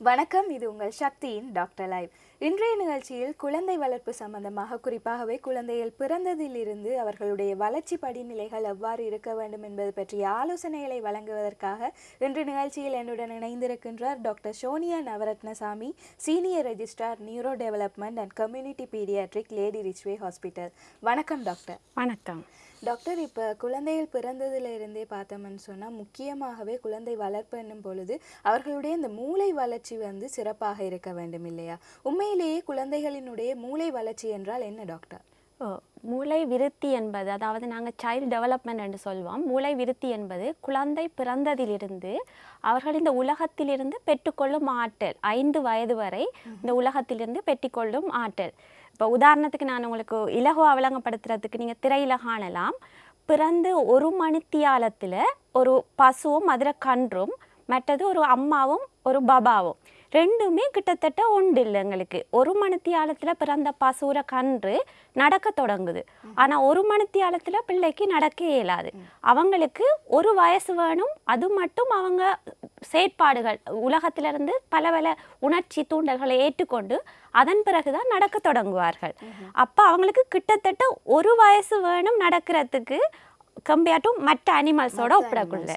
வணக்கம் இது உங்கள் சக்தியின் டாக்டர் லைவ். இன்றைய நிகழ்ச்சியில் குழந்தை வளர்ப்பு சம்பந்தமாக குறிப்பாகவே குழந்தைகள் பிறந்ததிலிருந்து அவர்களுடைய வளர்ச்சி படிநிலைகள் எவ்வாறு இருக்க வேண்டும் என்பது பற்றிய ஆலோசனைகளை வழங்குவதற்காக இன்று நிகழ்ச்சியில் என்னுடன் இணைந்திருக்கின்றார் doctor Sonia Navaratnasamy senior registrar neuro development and community paediatric Lady Ridgeway Hospital. வணக்கம் டாக்டர். வணக்கம். டாக்டர் இப்போ குழந்தைகள் பிறந்ததுல இருந்தே பார்த்தோம்னு சொன்னால் முக்கியமாகவே குழந்தை வளர்ப்பு என்னும் பொழுது அவர்களுடைய இந்த மூளை வளர்ச்சி வந்து சிறப்பாக இருக்க வேண்டும் இல்லையா? உண்மையிலேயே குழந்தைகளினுடைய மூளை வளர்ச்சி என்றால் என்ன டாக்டர்? மூளை விருத்தி என்பது அதாவது நாங்கள் சைல்டு டெவலப்மெண்ட் என்று சொல்வோம். மூளை விருத்தி என்பது குழந்தை பிறந்ததிலிருந்து அவர்கள் இந்த உலகத்திலிருந்து பெற்றுக்கொள்ளும் ஆற்றல் ஐந்து வயது வரை இந்த உலகத்திலிருந்து பெற்றுக்கொள்ளும் ஆற்றல். இப்போ உதாரணத்துக்கு நான் உங்களுக்கு இலகுவா விளங்கப்படுத்துறதுக்கு நீங்கள் திரையில காணலாம். பிறந்து ஒரு மணித்தியாலத்தில் ஒரு பசுவும் மதுரை கன்றும் மற்றது ஒரு அம்மாவும் ஒரு பபாவும். ரெண்டுமே கிட்டத்தட்ட உண்டு இல்லை எங்களுக்கு. ஒரு மணித்தியாலத்தில் பிறந்த பசுர கன்று நடக்க தொடங்குது. ஆனால் ஒரு மணித்தியாலத்தில் பிள்ளைக்கு நடக்க இயலாது. அவங்களுக்கு ஒரு வயசு வேணும். அது மட்டும் அவங்க செயற்பாடுகள் உலகத்திலிருந்து பல பல உணர்ச்சி தூண்டல்களை ஏற்றுக்கொண்டு அதன் பிறகுதான் நடக்க தொடங்குவார்கள். அப்போ அவங்களுக்கு கிட்டத்தட்ட ஒரு வயசு வேணும் நடக்கிறதுக்கு கம்பேர் டு மற்ற அனிமல்ஸோட ஒப்பிடக்குள்ள.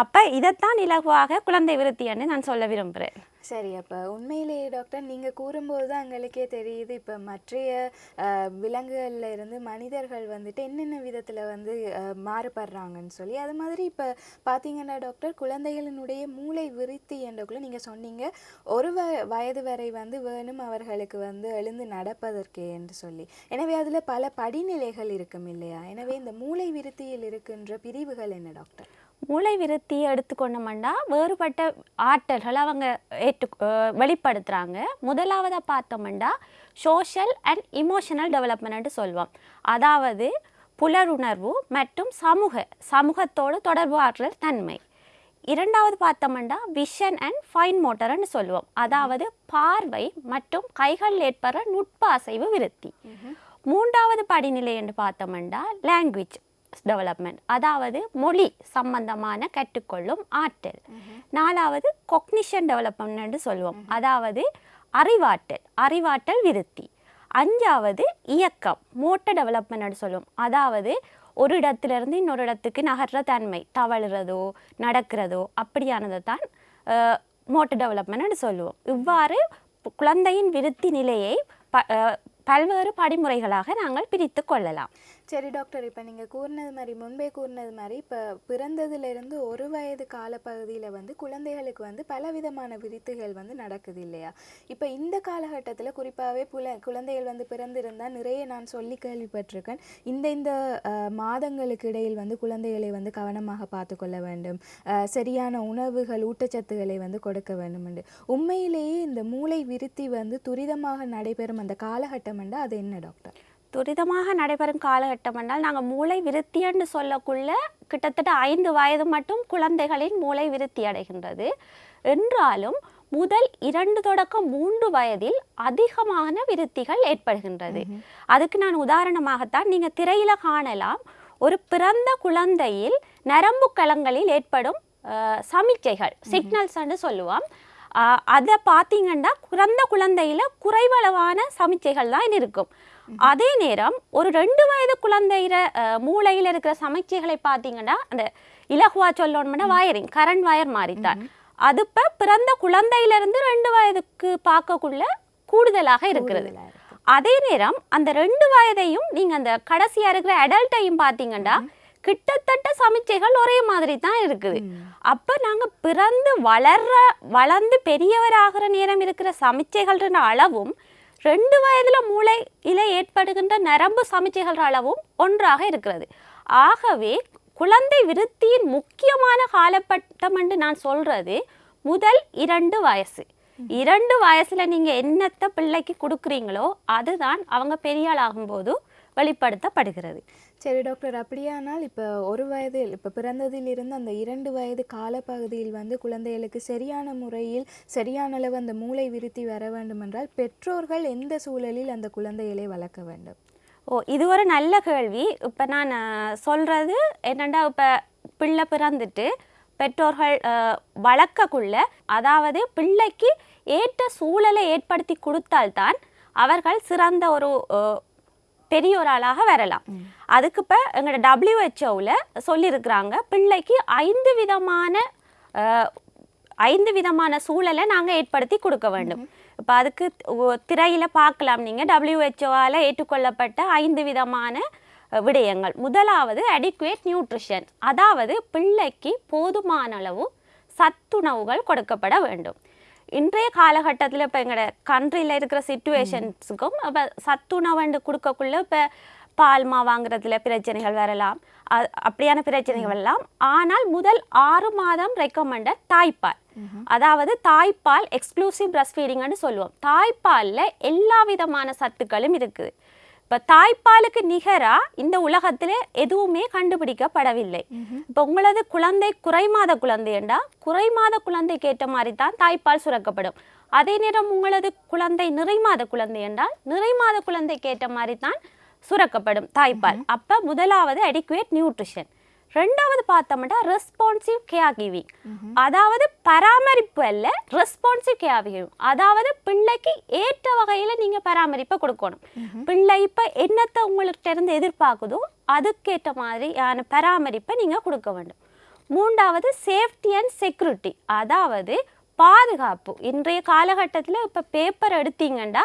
அப்போ இதைத்தான் இலகுவாக குழந்தை விருத்தின்னு நான் சொல்ல விரும்புகிறேன் சரி அப்போ உண்மையிலேயே டாக்டர் நீங்கள் கூறும்போது தான் எங்களுக்கே தெரியுது. இப்போ மற்றைய விலங்குகளில் இருந்து மனிதர்கள் வந்துட்டு என்னென்ன விதத்தில் வந்து மாறுபடுறாங்கன்னு சொல்லி அது மாதிரி இப்போ பார்த்தீங்கன்னா டாக்டர் குழந்தைகளினுடைய மூளை விருத்தி என்றக்குள்ள நீங்கள் சொன்னீங்க. ஒரு வ வயது வரை வந்து வேணும் அவர்களுக்கு வந்து எழுந்து நடப்பதற்கே என்று சொல்லி. எனவே அதில் பல படிநிலைகள் இருக்கும் இல்லையா? எனவே இந்த மூளை விருத்தியில் இருக்கின்ற பிரிவுகள் என்ன டாக்டர் மூளை விருத்தியை எடுத்துக்கொண்டோம்னா வேறுபட்ட ஆற்றல்கள் அவங்க ஏற்று வெளிப்படுத்துகிறாங்க முதலாவதாக பார்த்தோம்னா சோஷியல் அண்ட் இமோஷனல் டெவலப்மெண்ட்டு சொல்வோம் அதாவது புலருணர்வு மற்றும் சமூக சமூகத்தோடு தொடர்பு ஆற்றல் தன்மை. இரண்டாவது பார்த்தோம்னா விஷன் அண்ட் ஃபைன் மோட்டர்னு சொல்லுவோம். அதாவது பார்வை மற்றும் கைகள் ஏற்படுற நுட்ப அசைவு விருத்தி. மூன்றாவது படிநிலை என்று பார்த்தோம்னா லாங்குவேஜ் டெவலப்மெண்ட் அதாவது மொழி சம்பந்தமான கற்றுக்கொள்ளும் ஆற்றல். நாலாவது கொக்னிஷன் டெவலப்மெண்ட் சொல்லுவோம் அதாவது அறிவாற்றல் அறிவாற்றல் விருத்தி. அஞ்சாவது இயக்கம் மோட்டர் டெவலப்மெண்ட்னு சொல்லுவோம் அதாவது ஒரு இடத்துலேருந்து இன்னொரு இடத்துக்கு நகர்ற தன்மை தவழுறதோ நடக்கிறதோ அப்படியானதை தான் மோட்டர் டெவலப்மெண்ட்னு சொல்லுவோம் இவ்வாறு குழந்தையின் விருத்தி நிலையை ப பல்வேறு படிமுறைகளாக நாங்கள் பிரித்து கொள்ளலாம். சரி டாக்டர் இப்போ நீங்கள் கூறினது மாதிரி முன்பே கூறினது மாதிரி இப்போ பிறந்ததுலேருந்து ஒரு வயது காலப்பகுதியில் வந்து குழந்தைகளுக்கு வந்து பலவிதமான விருத்துகள் வந்து நடக்குது இல்லையா? இப்போ இந்த காலகட்டத்தில் குறிப்பாகவே புல குழந்தைகள் வந்து பிறந்திருந்தால் நிறைய நான் சொல்லி கேள்விப்பட்டிருக்கேன். இந்த இந்த மாதங்களுக்கு இடையில் வந்து குழந்தைகளை வந்து கவனமாக பார்த்துக்கொள்ள வேண்டும். சரியான உணவுகள் ஊட்டச்சத்துக்களை வந்து கொடுக்க வேண்டும் என்று. உண்மையிலேயே இந்த மூளை விருத்தி வந்து துரிதமாக நடைபெறும் அந்த காலகட்டம் என்றால் அது என்ன டாக்டர்? துரிதமாக நடைபெறும் காலகட்டம் என்றால் நாங்கள் மூளை விருத்தி என்று சொல்லக்குள்ள கிட்டத்தட்ட ஐந்து வயது மட்டும் குழந்தைகளின் மூளை விருத்தி அடைகின்றது. என்றாலும் முதல் இரண்டு தொடக்கம் மூன்று வயதில் அதிகமான விருத்திகள் ஏற்படுகின்றது. அதுக்கு நான் உதாரணமாகத்தான் நீங்க திரையில காணலாம் ஒரு பிறந்த குழந்தையில் நரம்பு கலங்களில் ஏற்படும் சமிக்கைகள் சிக்னல்ஸ் என்று சொல்லுவோம். அதை பார்த்தீங்கன்னா பிறந்த குழந்தையில குறைவளவான சமிச்சைகள் தான் இருக்கும். அதே நேரம் ஒரு ரெண்டு வயது குழந்தையில மூளையில இருக்கிற சமிச்சைகளை பார்த்தீங்கன்னா அந்த இலகுவா சொல்லணும்னா வயரிங் கரண்ட் வயர் மாதிரிதான் அது இப்போ பிறந்த குழந்தையிலிருந்து ரெண்டு வயதுக்கு பார்க்கக்குள்ள கூடுதலாக இருக்கிறது. அதே நேரம் அந்த ரெண்டு வயதையும் நீங்க அந்த கடைசியா இருக்கிற அடல்ட்டையும் பார்த்தீங்கன்னா கிட்டத்தட்ட சமிச்சைகள் ஒரே மாதிரி தான் இருக்குது. அப்ப நாங்க பிறந்து வளர்ற வளர்ந்து பெரியவராகிற நேரம் இருக்கிற சமிச்சைகள்ன்ற அளவும் ரெண்டு வயதில் மூளை இலை ஏற்படுகின்ற நரம்பு சமிச்சைகள் அளவும் ஒன்றாக இருக்கிறது. ஆகவே குழந்தை விருத்தியின் முக்கியமான காலப்பட்டம் என்று நான் சொல்றது முதல் இரண்டு வயசு. இரண்டு வயசுல நீங்க என்னத்தை பிள்ளைக்கு கொடுக்குறீங்களோ அதுதான் அவங்க பெரியாள் ஆகும்போது வெளிப்படுத்தப்படுகிறது. சரி டாக்டர். அப்படியானால் இப்போ ஒரு வயதில் இப்போ பிறந்ததிலிருந்து அந்த இரண்டு வயது காலப்பகுதியில் வந்து குழந்தைகளுக்கு சரியான முறையில் சரியான அளவு அந்த மூளை விருத்தி வர வேண்டும் என்றால் பெற்றோர்கள் எந்த சூழலில் அந்த குழந்தைகளை வளர்க்க வேண்டும்? ஓ இது ஒரு நல்ல கேள்வி. இப்போ நான் சொல்கிறது என்னென்னா இப்போ பிள்ளை பிறந்துட்டு பெற்றோர்கள் வளர்க்கக்குள்ள அதாவது பிள்ளைக்கு ஏற்ற சூழலை ஏற்படுத்தி கொடுத்தால்தான் அவர்கள் சிறந்த ஒரு பெரிய ஒரு ஆளாக வரலாம் அதுக்கு இப்போ எங்களோட டபிள்யூஹெச்ஓவில் சொல்லியிருக்கிறாங்க பிள்ளைக்கு ஐந்து விதமான ஐந்து விதமான சூழலை நாங்கள் ஏற்படுத்தி கொடுக்க வேண்டும். இப்போ அதுக்கு திரையில் பார்க்கலாம். நீங்கள் டபிள்யூஹெச்ஓவால் ஏற்றுக்கொள்ளப்பட்ட ஐந்து விதமான விடயங்கள். முதலாவது அடிக்குவேட் நியூட்ரிஷன் அதாவது பிள்ளைக்கு போதுமான அளவு சத்துணவுகள் கொடுக்கப்பட வேண்டும். இன்றைய காலகட்டத்தில் இப்போ எங்களோட கண்ட்ரியில் இருக்கிற சுச்சுவேஷன்ஸுக்கும் இப்போ சத்துணவுண்டு கொடுக்கக்குள்ள இப்போ பால்மா வாங்குறதுல பிரச்சனைகள் வரலாம். அப்படியான பிரச்சனைகள் வரலாம். ஆனால் முதல் ஆறு மாதம் ரெக்கமெண்டட் தாய்ப்பால். அதாவது தாய்ப்பால் எக்ஸ்க்ளூசிவ் பிரஸ்ட் ஃபீடிங்னு சொல்லுவோம். தாய்ப்பாலில் எல்லா விதமான சத்துக்களும் இருக்குது இப்போ தாய்ப்பாலுக்கு நிகராக இந்த உலகத்தில் எதுவுமே கண்டுபிடிக்கப்படவில்லை. இப்போ உங்களது குழந்தை குறைமாத குழந்தைண்டா குறைமாத குழந்தைக்கு ஏற்ற மாதிரி தான் தாய்ப்பால் சுரக்கப்படும். அதே நேரம் உங்களது குழந்தை நிறைமாத குழந்தை என்றால் நிறைமாத குழந்தைக்கு ஏற்ற மாதிரி தான் சுரக்கப்படும் தாய்ப்பால். அப்போ முதலாவது அடிக்குவேட் நியூட்ரிஷன் ரெண்டாவது பார்த்தோம்னா ரெஸ்பான்சிவ் கேர் கிவிங் அதாவது பராமரிப்பு அல்ல ரெஸ்பான்சிவ் கேர் கிவிங் அதாவது பிள்ளைக்கு ஏற்ற வகையில் நீங்கள் பராமரிப்பை கொடுக்கணும். பிள்ளை இப்போ என்னத்தை உங்கள்கிட்ட இருந்து எதிர்பார்க்குதோ அதுக்கேற்ற மாதிரியான பராமரிப்பை நீங்கள் கொடுக்க வேண்டும். மூன்றாவது சேஃப்டி அண்ட் செக்யூரிட்டி அதாவது பாதுகாப்பு. இன்றைய காலகட்டத்தில் இப்போ பேப்பர் எடுத்தீங்கன்னா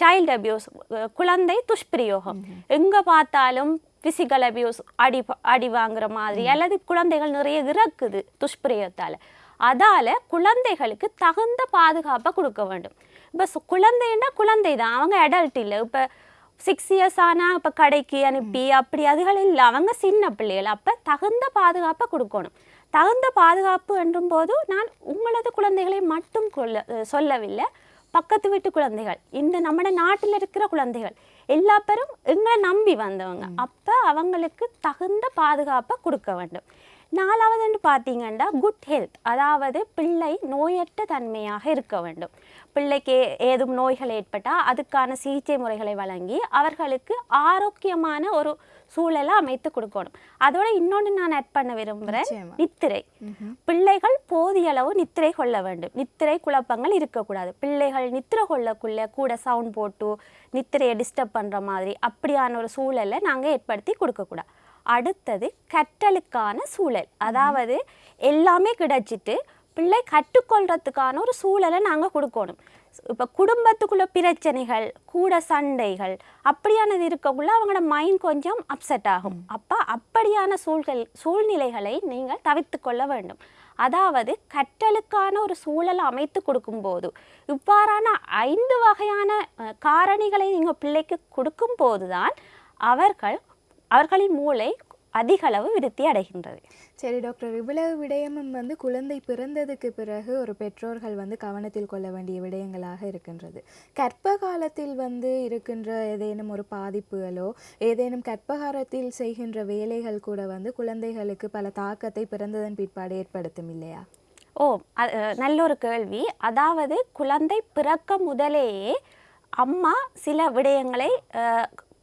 சைல்டு அபியூஸ் குழந்தை துஷ்பிரயோகம் எங்கே பார்த்தாலும் ஃபிசிக்கல் அபியூஸ் அடி அடி வாங்குற மாதிரி அல்லது குழந்தைகள் நிறைய இறக்குது துஷ்பிரயோகத்தால் அதால் குழந்தைகளுக்கு தகுந்த பாதுகாப்பை கொடுக்க வேண்டும் இப்போ குழந்தைன்னா குழந்தை தான் அவங்க அடல்ட் இல்லை இப்போ சிக்ஸ் இயர்ஸ் ஆனால் இப்போ கடைக்கு அனுப்பி அப்படி அதுகள் இல்லை அவங்க சின்ன பிள்ளைகள் அப்போ தகுந்த பாதுகாப்பை கொடுக்கணும் தகுந்த பாதுகாப்பு என்றும் போது நான் உங்களது குழந்தைகளை மட்டும் கொல்ல அஹ் சொல்லவில்லை பக்கத்து வீட்டு குழந்தைகள் இந்த நம்ம நாட்டில் இருக்கிற குழந்தைகள் எல்லா பேரும் எங்களை நம்பி வந்தவங்க. அப்போ அவங்களுக்கு தகுந்த பாதுகாப்பை கொடுக்க வேண்டும். நாலாவதுன்னு பார்த்தீங்கன்னா குட் ஹெல்த் அதாவது பிள்ளை நோயற்ற தன்மையாக இருக்க வேண்டும். பிள்ளைக்கு ஏதும் நோய்கள் ஏற்பட்டால் அதுக்கான சிகிச்சை முறைகளை வழங்கி அவர்களுக்கு ஆரோக்கியமான ஒரு சூழலை அமைத்து கொடுக்கணும். அதோட இன்னொன்று நான் ஆட் பண்ண விரும்புகிறேன். நித்திரை. பிள்ளைகள் போதிய அளவு நித்திரை கொள்ள வேண்டும். நித்திரை குழப்பங்கள் இருக்கக்கூடாது. பிள்ளைகள் நித்திரை கொள்ளக்குள்ள கூட சவுண்ட் போட்டு நித்திரையை டிஸ்டர்ப் பண்ணுற மாதிரி அப்படியான ஒரு சூழலை நாங்கள் ஏற்படுத்தி கொடுக்கக்கூடாது. அடுத்தது கற்றலுக்கான சூழல். அதாவது எல்லாமே கிடைச்சிட்டு பிள்ளை கற்றுக்கொள்றதுக்கான ஒரு சூழலை நாங்கள் கொடுக்கணும். இப்போ குடும்பத்துக்குள்ள பிரச்சனைகள் கூட சண்டைகள் அப்படியானது இருக்கக்குள்ள அவங்களோட மைண்ட் கொஞ்சம் அப்செட் ஆகும். அப்போ அப்படியான சூழ்கள் சூழ்நிலைகளை நீங்கள் தவிர்த்து கொள்ள வேண்டும். அதாவது கற்றலுக்கான ஒரு சூழலை அமைத்து கொடுக்கும்போது இவ்வாறான ஐந்து வகையான காரணிகளை நீங்கள் பிள்ளைக்கு கொடுக்கும்போது தான் அவர்கள் அவர்களின் மூளை அதிகளவு விருத்தி அடைகின்றது. சரி டாக்டர். இவ்வளவு விடயமும் வந்து குழந்தை பிறந்ததுக்கு பிறகு ஒரு பெற்றோர்கள் வந்து கவனத்தில் கொள்ள வேண்டிய விடயங்களாக இருக்கின்றது. கற்ப காலத்தில் வந்து இருக்கின்ற ஏதேனும் ஒரு பாதிப்புகளோ ஏதேனும் கற்பகாலத்தில் செய்கின்ற வேலைகள் கூட வந்து குழந்தைகளுக்கு பல தாக்கத்தை பிறந்ததன் பிற்பாடு ஏற்படுத்தும் இல்லையா? ஓ நல்ல ஒரு கேள்வி. அதாவது குழந்தை பிறக்க முதலேயே அம்மா சில விடயங்களை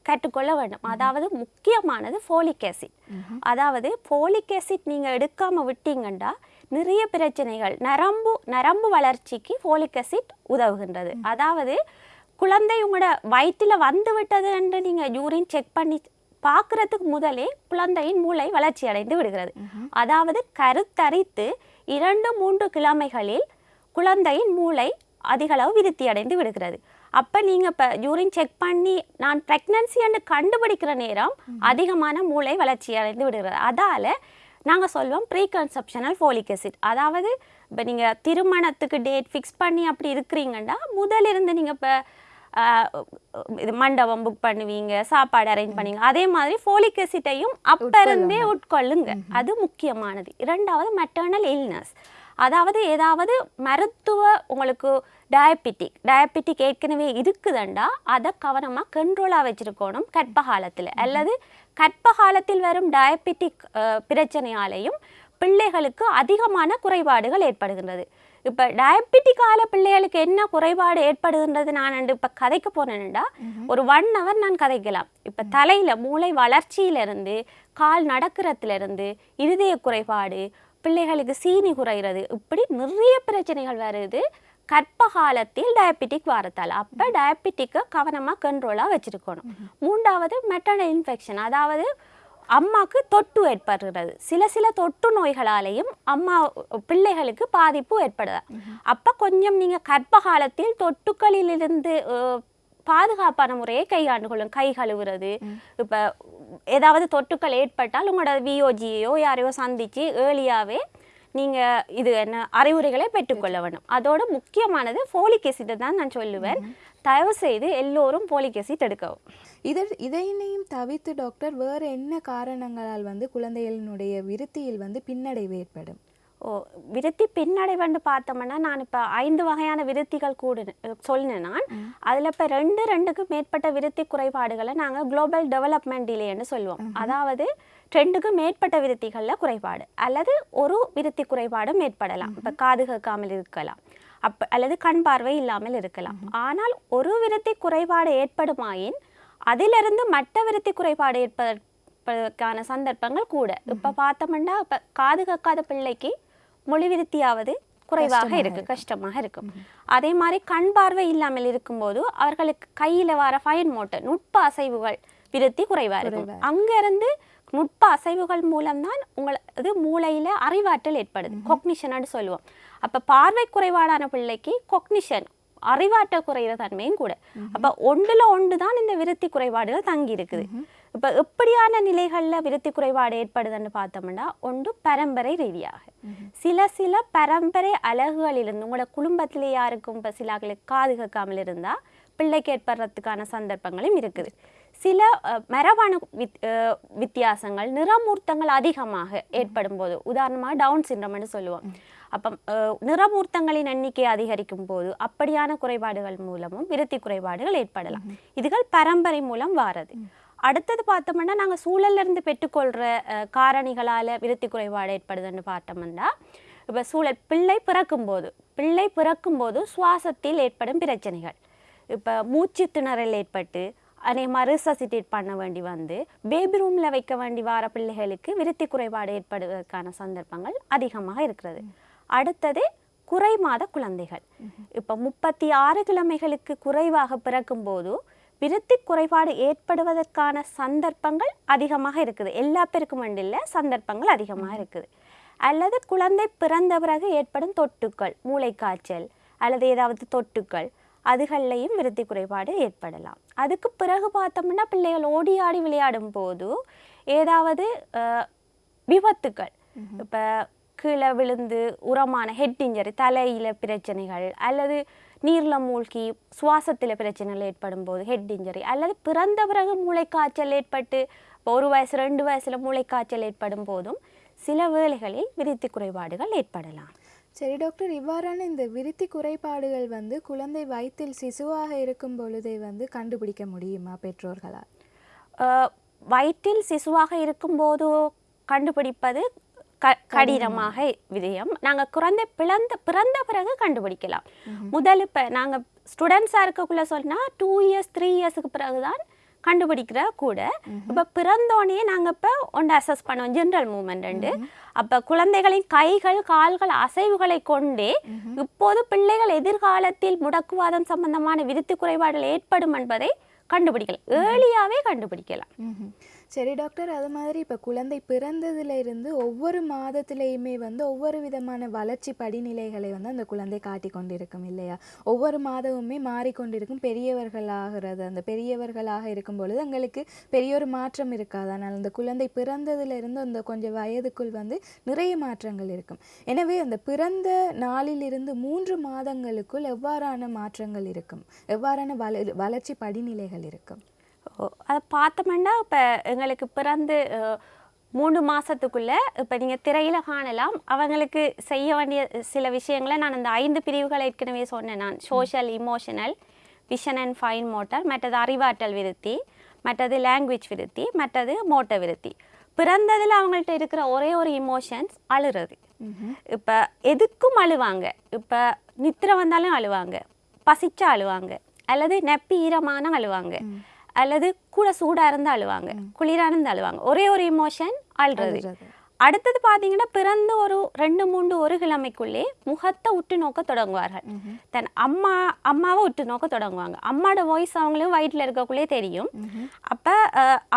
கற்றுக்கொள்ள வேண்டும். அதாவது முக்கியமானது ஃபோலிக் ஆசிட் அதாவது ஃபோலிக் ஆசிட் நீங்கள் எடுக்காமல் விட்டீங்கன்னா நிறைய பிரச்சனைகள். நரம்பு நரம்பு வளர்ச்சிக்கு ஃபோலிக் ஆசிட் உதவுகின்றது. அதாவது குழந்தை உங்களோட வயிற்றில் வந்து விட்டது என்று நீங்கள் யூரின் செக் பண்ணி பார்க்கறதுக்கு முதலே குழந்தையின் மூளை வளர்ச்சி அடைந்து விடுகிறது. அதாவது கருத்தரித்து இரண்டு மூன்று கிழமைகளில் குழந்தையின் மூளை அதிகளவு விருத்தி அடைந்து விடுகிறது. அப்போ நீங்கள் இப்போ யூரின் செக் பண்ணி நான் ப்ரெக்னன்சி என்று கண்டுபிடிக்கிற நேரம் அதிகமான மூளை வளர்ச்சி அடைந்து விடுகிறது. அதால் நாங்கள் சொல்லுவோம் ப்ரீ கன்செப்ஷனல் ஃபோலிக் அசிட் அதாவது இப்போ நீங்கள் திருமணத்துக்கு டேட் ஃபிக்ஸ் பண்ணி அப்படி இருக்கிறீங்கன்னா முதலிருந்து நீங்கள் இப்போ இது மண்டபம் புக் பண்ணுவீங்க சாப்பாடு அரேஞ்ச் பண்ணுவீங்க. அதே மாதிரி ஃபோலிக் அசிட்டையும் அப்போ இருந்தே உட்கொள்ளுங்க. அது முக்கியமானது. இரண்டாவது மெட்டர்னல் இல்னஸ் அதாவது ஏதாவது மருத்துவ உங்களுக்கு டயபெட்டிக் டயபெட்டிக் ஏற்கனவே இருக்குதுண்டா அதை கவனமாக கண்ட்ரோலாக வச்சுருக்கணும் கற்ப காலத்தில் அல்லது கற்ப காலத்தில் வரும் டயபெட்டிக் பிரச்சனையாலேயும் பிள்ளைகளுக்கு அதிகமான குறைபாடுகள் ஏற்படுகின்றது. இப்போ டயபெட்டிக்கால பிள்ளைகளுக்கு என்ன குறைபாடு ஏற்படுகின்றது நான் இப்போ கதைக்க போனேன்டா. ஒரு ஒன் ஹவர் நான் கதைக்கலாம். இப்போ தலையில் மூளை வளர்ச்சியிலிருந்து கால் நடக்கிறதுலேருந்து இருதய குறைபாடு பிள்ளைகளுக்கு சீனி குறையிறது. இப்படி நிறைய பிரச்சனைகள் வருது. கர்ப்ப காலத்தில் டயபெட்டிக் வரத்தால். அப்போ டயபெட்டிக்கை கவனமாக கண்ட்ரோலாக வச்சுருக்கணும். மூன்றாவது மெட்டர்னல் இன்ஃபெக்ஷன் அதாவது அம்மாவுக்கு தொட்டு ஏற்படுகிறது சில சில தொட்டு நோய்களாலேயும் அம்மா பிள்ளைகளுக்கு பாதிப்பு ஏற்படுது. அப்போ கொஞ்சம் நீங்கள் கர்ப்ப காலத்தில் தொட்டுக்களிலிருந்து பாதுகாப்பான முறையை கையாண்டு கொள்ளும் கை கழுவுறது. இப்போ ஏதாவது தொட்டுக்கள் ஏற்பட்டால் உங்களோட விஓஜியோ யாரையோ சந்தித்து ஏர்லியாகவே நீங்கள் இது என்ன அறிவுரைகளை பெற்றுக்கொள்ள வேண்டும். அதோட முக்கியமானது ஃபோலிக் acid தான் நான் சொல்லுவேன். தயவு செய்து எல்லோரும் ஃபோலிக் acid எடுக்கவும். இதர் இதையினையும் தவிர்த்து டாக்டர் வேறு என்ன காரணங்களால் வந்து குழந்தைகளினுடைய விருத்தியில் வந்து பின்னடைவு ஏற்படும்? ஓ விருத்தி பின்னடைவுன்னு பார்த்தோம்னா நான் இப்போ ஐந்து வகையான விருத்திகள் கூட சொன்னேன் நான். அதில் இப்போ ரெண்டு ரெண்டுக்கு மேற்பட்ட விருத்தி குறைபாடுகளை நாங்கள் குளோபல் டெவலப்மெண்ட் டிலேன்னு சொல்லுவோம். அதாவது ரெண்டுக்கு மேற்பட்ட விருத்திகளில் குறைபாடு. அல்லது ஒரு விருத்தி குறைபாடும் ஏற்படலாம். இப்போ காது கேட்காமல் இருக்கலாம். அப்ப அல்லது கண் பார்வை இல்லாமல் இருக்கலாம். ஆனால் ஒரு விருத்தி குறைபாடு ஏற்படுமாயின் அதிலிருந்து மற்ற விருத்தி குறைபாடு ஏற்பதற்கான சந்தர்ப்பங்கள் கூட. இப்போ பார்த்தோம்னா இப்போ காது கேட்காத பிள்ளைக்கு மொழி விருத்தியாவது குறைவாக இருக்கு கஷ்டமாக இருக்கும் அதே மாதிரி கண் பார்வை இல்லாமல் இருக்கும்போது அவர்களுக்கு கையில வர ஃபைன் மோட்டர் நுட்ப அசைவுகள் விருத்தி குறைவா இருக்கும். அங்கிருந்து நுட்ப அசைவுகள் மூலம்தான் உங்களது மூளையில அறிவாற்றல் ஏற்படுது. கொக்னிஷன் சொல்லுவோம். அப்ப பார்வை குறைபாடான பிள்ளைக்கு கொக்னிஷன் அறிவாற்றல் குறைகிற தன்மையும் கூட. அப்ப ஒன்றுல ஒன்று தான் இந்த விருத்தி குறைபாடுகள் தங்கி இருக்குது இப்ப எப்படியான நிலைகள்ல விருத்தி குறைபாடு ஏற்படுதுன்னு பார்த்தோம்னா ஒன்று பரம்பரை ரீதியாக. சில சில பரம்பரை அழகுகளிலிருந்து உங்களோட குடும்பத்திலே யாருக்கும் இப்போ சில காது கேட்காமல் இருந்தா பிள்ளைக்கு ஏற்படுறதுக்கான சந்தர்ப்பங்களும் இருக்குது. சில மரபணு வித் வித்தியாசங்கள் நிறமூர்த்தங்கள் அதிகமாக ஏற்படும் போது உதாரணமாக டவுன் சிண்ட்ரம்னு சொல்லுவோம். அப்போ நிறமூர்த்தங்களின் எண்ணிக்கை அதிகரிக்கும் போது அப்படியான குறைபாடுகள் மூலமும் விருத்தி குறைபாடுகள் ஏற்படலாம். இதுகள் பரம்பரை மூலம் வாரது. அடுத்தது பார்த்தோம்னா நாங்கள் சூழல்ல இருந்து பெற்றுக்கொள்கிற காரணிகளால் விருத்தி குறைபாடு ஏற்படுதுன்னு பார்த்தோம்னா இப்போ சூழல் பிள்ளை பிறக்கும்போது பிள்ளை பிறக்கும்போது சுவாசத்தில் ஏற்படும் பிரச்சனைகள். இப்போ மூச்சு திணறல் ஏற்பட்டு அநேகமாக ரிசசிட்டேட் பண்ண வேண்டி வந்து பேபி ரூமில் வைக்க வேண்டி வர பிள்ளைகளுக்கு விருத்தி குறைபாடு ஏற்படுவதற்கான சந்தர்ப்பங்கள் அதிகமாக இருக்கிறது. அடுத்தது குறை மாத குழந்தைகள் இப்போ முப்பத்தி ஆறு கிழமைகளுக்கு குறைவாக பிறக்கும்போது விருத்தி குறைபாடு ஏற்படுவதற்கான சந்தர்ப்பங்கள் அதிகமாக இருக்குது. எல்லா பேருக்கும் இல்லை சந்தர்ப்பங்கள் அதிகமாக இருக்குது. அல்லது குழந்தை பிறந்த பிறகு ஏற்படும் தொட்டுக்கள் மூளைக்காய்ச்சல் அல்லது ஏதாவது தொட்டுக்கள் அதுகள்லையும் விருத்தி குறைபாடு ஏற்படலாம். அதுக்கு பிறகு பார்த்தோம்னா பிள்ளைகள் ஓடி ஆடி விளையாடும் போது ஏதாவது விபத்துக்கள். இப்போ கீழே விழுந்து உரமான ஹெட் இன்ஜரி தலையில பிரச்சனைகள் அல்லது நீர்ல மூழ்கி சுவாசத்தில் பிரச்சனைகள் ஏற்படும் போது ஹெட் இன்ஜரி அல்லது பிறந்த பிறகு மூளைக்காய்ச்சல் ஏற்பட்டு ஒரு வயசு ரெண்டு வயசுல மூளைக்காய்ச்சல் ஏற்படும் போதும் சில வேளைகளில் விருத்தி குறைபாடுகள் ஏற்படலாம். சரி டாக்டர் இவ்வாறான இந்த விருத்தி குறைபாடுகள் வந்து குழந்தை வயிற்றில் சிசுவாக இருக்கும் பொழுதே வந்து கண்டுபிடிக்க முடியுமா பெற்றோர்களால்? வயிற்றில் சிசுவாக இருக்கும்போது கண்டுபிடிப்பது க கடினமாக விதயம். நாங்கள் குழந்தை பிறந்த பிறந்த பிறகு கண்டுபிடிக்கலாம். முதல் இப்போ நாங்கள் ஸ்டூடெண்ட்ஸாக இருக்கக்குள்ள சொன்னால் டூ இயர்ஸ் த்ரீ இயர்ஸுக்கு பிறகு தான் கண்டுபிடிக்கிற கூட. இப்போ பிறந்தோடனே நாங்கள் இப்போ ஒன்று அசஸ் பண்ணுவோம் ஜென்ரல் மூமெண்ட் அப்போ குழந்தைகளின் கைகள் கால்கள் அசைவுகளை கொண்டே இப்போது பிள்ளைகள் எதிர்காலத்தில் முடக்குவாதம் சம்பந்தமான விருத்தி குறைபாடுகள் ஏற்படும் என்பதை கண்டுபிடிக்கலாம். ஏர்லியாவே கண்டுபிடிக்கலாம். சரி டாக்டர் அது மாதிரி இப்போ குழந்தை பிறந்ததுல இருந்து ஒவ்வொரு மாதத்துலேயுமே வந்து ஒவ்வொரு விதமான வளர்ச்சி படிநிலைகளை வந்து அந்த குழந்தை காட்டி கொண்டிருக்கும் இல்லையா? ஒவ்வொரு மாதமுமே மாறிக்கொண்டிருக்கும் பெரியவர்களாகிறது. அந்த பெரியவர்களாக இருக்கும் பொழுது எங்களுக்கு பெரிய ஒரு மாற்றம் இருக்காது. ஆனால் அந்த குழந்தை பிறந்ததுலேருந்து அந்த கொஞ்சம் வயதுக்குள் வந்து நிறைய மாற்றங்கள் இருக்கும். எனவே அந்த பிறந்த நாளிலிருந்து மூன்று மாதங்களுக்குள் எவ்வாறான மாற்றங்கள் இருக்கும்? எவ்வாறான வள வளர்ச்சி படிநிலைகள் இருக்கும்? அதை பார்த்தோம்னா இப்போ எங்களுக்கு பிறந்து மூணு மாசத்துக்குள்ள இப்போ நீங்கள் திரையில காணலாம். அவங்களுக்கு செய்ய வேண்டிய சில விஷயங்களை நான் அந்த ஐந்து பிரிவுகளை ஏற்கனவே சொன்னேன் நான். Social emotional vision and fine motor மற்றது அறிவாற்றல் விருத்தி மற்றது லாங்குவேஜ் விருத்தி மற்றது மோட்டர் விருத்தி. பிறந்ததில் அவங்கள்ட்ட இருக்கிற ஒரே ஒரு இமோஷன்ஸ் அழுறது. இப்போ எதுக்கும் அழுவாங்க. இப்போ நித்திரை வந்தாலும் அழுவாங்க. பசிச்சா அழுவாங்க. அல்லது நெப்பி ஈரமான அழுவாங்க அல்லது கூட சூடா இருந்தா அழுவாங்க குளிரா இருந்தா அழுவாங்க. ஒரே ஒரு இமோஷன் அழுறது. அழுறது. அடுத்தது பார்த்தீங்கன்னா பிறந்து ஒரு ரெண்டு மூன்று ஒரு கிழமைக்குள்ளே முகத்தை உற்று நோக்க தொடங்குவார்கள். தன் அம்மா அம்மாவை உற்று நோக்க தொடங்குவாங்க. அம்மாவோட வாய்ஸ் அவங்களும் வயிற்றில் இருக்கக்குள்ளே தெரியும். அப்போ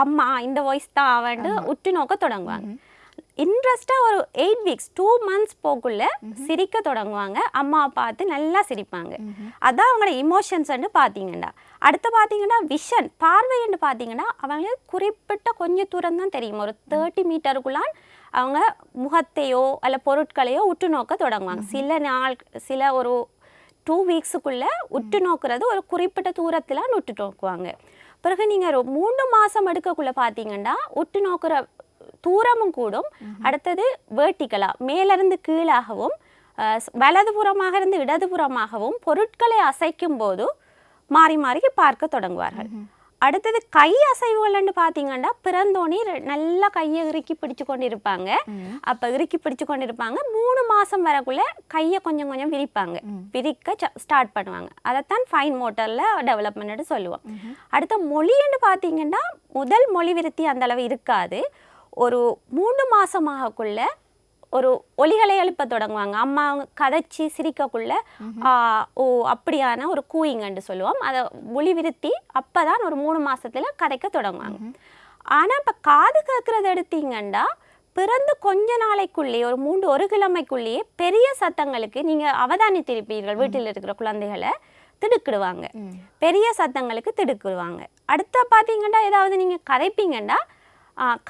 அம்மா இந்த வாய்ஸ் தான் அவன்ட்டு உற்று நோக்க தொடங்குவாங்க. இன்ட்ரெஸ்டாக ஒரு எயிட் வீக்ஸ் டூ மந்த்ஸ் போக்குள்ள சிரிக்க தொடங்குவாங்க. அம்மா பார்த்து நல்லா சிரிப்பாங்க. அதான் அவங்களோட இமோஷன்ஸ்ன்னு பார்த்தீங்கன்னா அடுத்து பார்த்தீங்கன்னா விஷன் பார்வைன்னு பார்த்தீங்கன்னா அவங்களுக்கு குறிப்பிட்ட கொஞ்சம் தூரம் தான் தெரியும். ஒரு தேர்ட்டி மீட்டருக்குள்ளான் அவங்க முகத்தையோ அல்ல பொருட்களையோ உற்று நோக்க தொடங்குவாங்க. சில நாள் சில ஒரு டூ வீக்ஸுக்குள்ளே உற்று நோக்குறது ஒரு குறிப்பிட்ட தூரத்தில் உற்று நோக்குவாங்க. பிறகு நீங்கள் ஒரு மூணு மாதம் எடுக்கக்குள்ளே பார்த்தீங்கன்னா உற்று நோக்குற தூரமும் கூடும். அடுத்தது வேர்ட்டிக்கலாக மேலிருந்து கீழாகவும் வலதுபுறமாக இருந்து இடதுபுறமாகவும் பொருட்களை அசைக்கும் போது மாறி மாறி பார்க்க தொடங்குவார்கள். அடுத்தது கை அசைவுகள்னு பார்த்தீங்கன்னா பிறந்தோனே நல்லா கையை இறுக்கி பிடிச்சு கொண்டு இருப்பாங்க அப்போ இறுக்கி பிடிச்சு கொண்டு இருப்பாங்க மூணு மாதம் வரக்குள்ள கையை கொஞ்சம் கொஞ்சம் விரிப்பாங்க. விரிக்க ஸ்டார்ட் பண்ணுவாங்க. அதைத்தான் ஃபைன் மோட்டரில் டெவலப்மெண்ட்னு சொல்லுவோம். அடுத்த மொழின்னு பார்த்தீங்கன்னா முதல் மொழி விருத்தி அந்த அளவு இருக்காது. ஒரு மூணு மாதமாகக்குள்ள ஒரு ஒலிகளை எழுப்ப தொடங்குவாங்க. அம்மா அவங்க கதைச்சி சிரிக்கக்குள்ள ஓ அப்படியான ஒரு கூயிங்கன்னு சொல்லுவோம். அதை ஒளி விருத்தி அப்போ தான் ஒரு மூணு மாசத்துல கதைக்க தொடங்குவாங்க. ஆனா இப்போ காது கேட்குறது எடுத்தீங்கன்னா பிறந்து கொஞ்ச நாளைக்குள்ளேயே ஒரு மூன்று ஒரு கிழமைக்குள்ளேயே பெரிய சத்தங்களுக்கு நீங்க அவதானித்திருப்பீர்கள் வீட்டில் இருக்கிற குழந்தைகளை திடுக்கிடுவாங்க. பெரிய சத்தங்களுக்கு திடுக்கிடுவாங்க. அடுத்த பார்த்தீங்கன்னா ஏதாவது நீங்க கதைப்பீங்கன்னா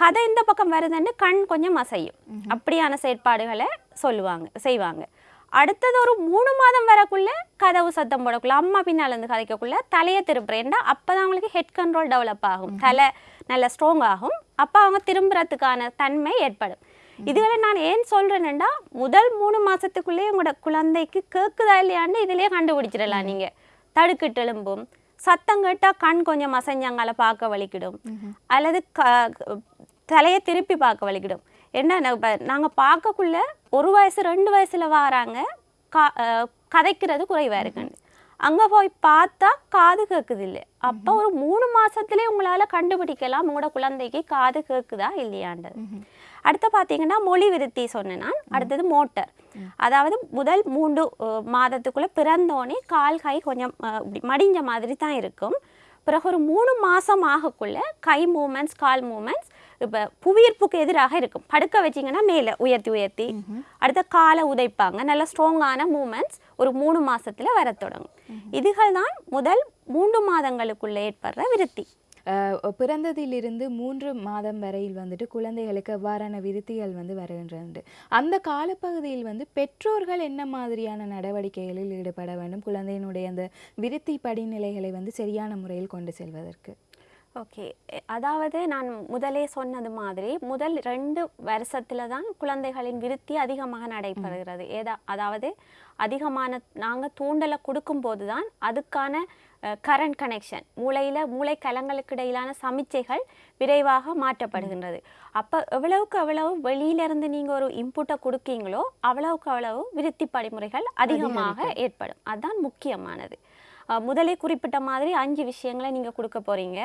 கதை இந்த பக்கம் வருதுன்னு கண் கொஞ்சம் அசையும். அப்படியான செயற்பாடுகளை சொல்லுவாங்க செய்வாங்க. அடுத்தது ஒரு மூணு மாதம் வரக்குள்ள கதவு சத்தம் போடக்குள்ள அம்மா பின்னால இருந்து கதைக்கக்குள்ள தலையை திருப்புறேன்டா அப்பதான் அவங்களுக்கு ஹெட் கண்ட்ரோல் டெவலப் ஆகும். தலை நல்ல ஸ்ட்ராங் ஆகும். அப்போ அவங்க திரும்புறதுக்கான தன்மை ஏற்படும். இதுகளை நான் ஏன் சொல்றேன்னா முதல் மூணு மாசத்துக்குள்ளேயே உங்களோட குழந்தைக்கு கேக்குதா இல்லையான்னு இதுலயே கண்டுபிடிச்சிடலாம் நீங்க. தடுக்கிட்டு எழும்பும் சத்தம் கேட்டால் கண் கொஞ்சம் அசைஞ்சாங்கால பார்க்க வலிக்கிடும். அல்லது க தலையை திருப்பி பார்க்க வலிக்கிடும். என்ன இப்போ நாங்கள் பார்க்கக்குள்ள ஒரு வயசு ரெண்டு வயசுல வாராங்க. கா கதைக்கிறது குறைவாக இருக்குன்னு. அங்கே போய் பார்த்தா காது கேட்குது இல்லை அப்போ ஒரு மூணு மாசத்துலயே உங்களால கண்டுபிடிக்கலாம். உங்களோட குழந்தைக்கு காது கேட்குதா இல்லையான்றது. அடுத்து பார்த்தீங்கன்னா மொழி விருத்தி சொன்னேன் நான் அடுத்தது மோட்டர். அதாவது முதல் மூன்று மாதத்துக்குள்ள பிறந்தோடனே கால் கை கொஞ்சம் இப்படி மடிஞ்ச மாதிரி தான் இருக்கும். பிறகு ஒரு மூணு மாசம் ஆகக்குள்ள கை மூமெண்ட்ஸ் கால் மூமெண்ட்ஸ் இப்போ புவியீர்ப்புக்கு எதிராக இருக்கும். படுக்க வச்சிங்கன்னா மேலே உயர்த்தி உயர்த்தி. அடுத்த காலை உதைப்பாங்க. நல்ல ஸ்ட்ராங்கான மூமெண்ட்ஸ் ஒரு மூணு மாசத்துல வரத் தொடங்கும். இதுகள் தான் முதல் மூன்று மாதங்களுக்குள்ள ஏற்படுற விருத்தி. பிறந்ததிலிருந்து மூன்று மாதம் வரையில் வந்துட்டு குழந்தைகளுக்கு எவ்வாறான விருத்திகள் வந்து வருகின்றது அந்த காலப்பகுதியில் வந்து பெற்றோர்கள் என்ன மாதிரியான நடவடிக்கைகளில் ஈடுபட வேண்டும்? குழந்தையினுடைய அந்த விருத்தி படிநிலைகளை வந்து சரியான முறையில் கொண்டு செல்வதற்கு. ஓகே. அதாவது நான் முதலே சொன்னது மாதிரி முதல் ரெண்டு வருஷத்துல தான் குழந்தைகளின் விருத்தி அதிகமாக நடைபெறுகிறது. ஏதா அதாவது அதிகமான நாங்கள் தூண்டலை கொடுக்கும்போது தான் அதுக்கான கரண்ட் கனெக்ஷன் மூளையில் மூளை கலங்களுக்கு இடையிலான சமிச்சைகள் விரைவாக மாற்றப்படுகின்றது. அப்போ எவ்வளவுக்கு எவ்வளவு வெளியிலிருந்து நீங்கள் ஒரு இன்புட்டை கொடுக்கீங்களோ அவ்வளவுக்கு அவ்வளவு விருத்தி படிமுறைகள் அதிகமாக ஏற்படும். அதுதான் முக்கியமானது. முதலே குறிப்பிட்ட மாதிரி அஞ்சு விஷயங்களை நீங்கள் கொடுக்க போகிறீங்க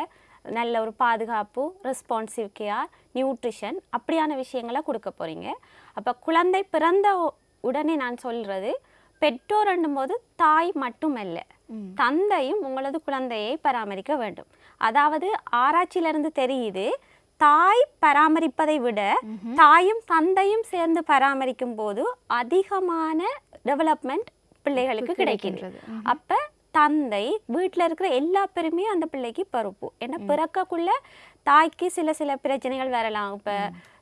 நல்ல ஒரு பாதுகாப்பு ரெஸ்பான்சிவ் கேர் நியூட்ரிஷன் அப்படியான விஷயங்களை கொடுக்க போகிறீங்க அப்போ குழந்தை பிறந்த உடனே நான் சொல்கிறது பெற்றோர் போது தாய் மட்டுமல்ல தந்தையும் உங்களது குழந்தையை பராமரிக்க வேண்டும். அதாவது ஆராய்ச்சியிலிருந்து தெரியுது தாய் பராமரிப்பதை விட தாயும் தந்தையும் சேர்ந்து பராமரிக்கும் போது அதிகமான டெவலப்மெண்ட் பிள்ளைகளுக்கு கிடைக்கின்றது. அப்ப தந்தை வீட்டில் இருக்கிற எல்லா பேருமே அந்த பிள்ளைக்கு பொறுப்பு ஏன்னா பிறக்கக்குள்ள தாய்க்கு சில சில பிரச்சனைகள் வரலாம். இப்போ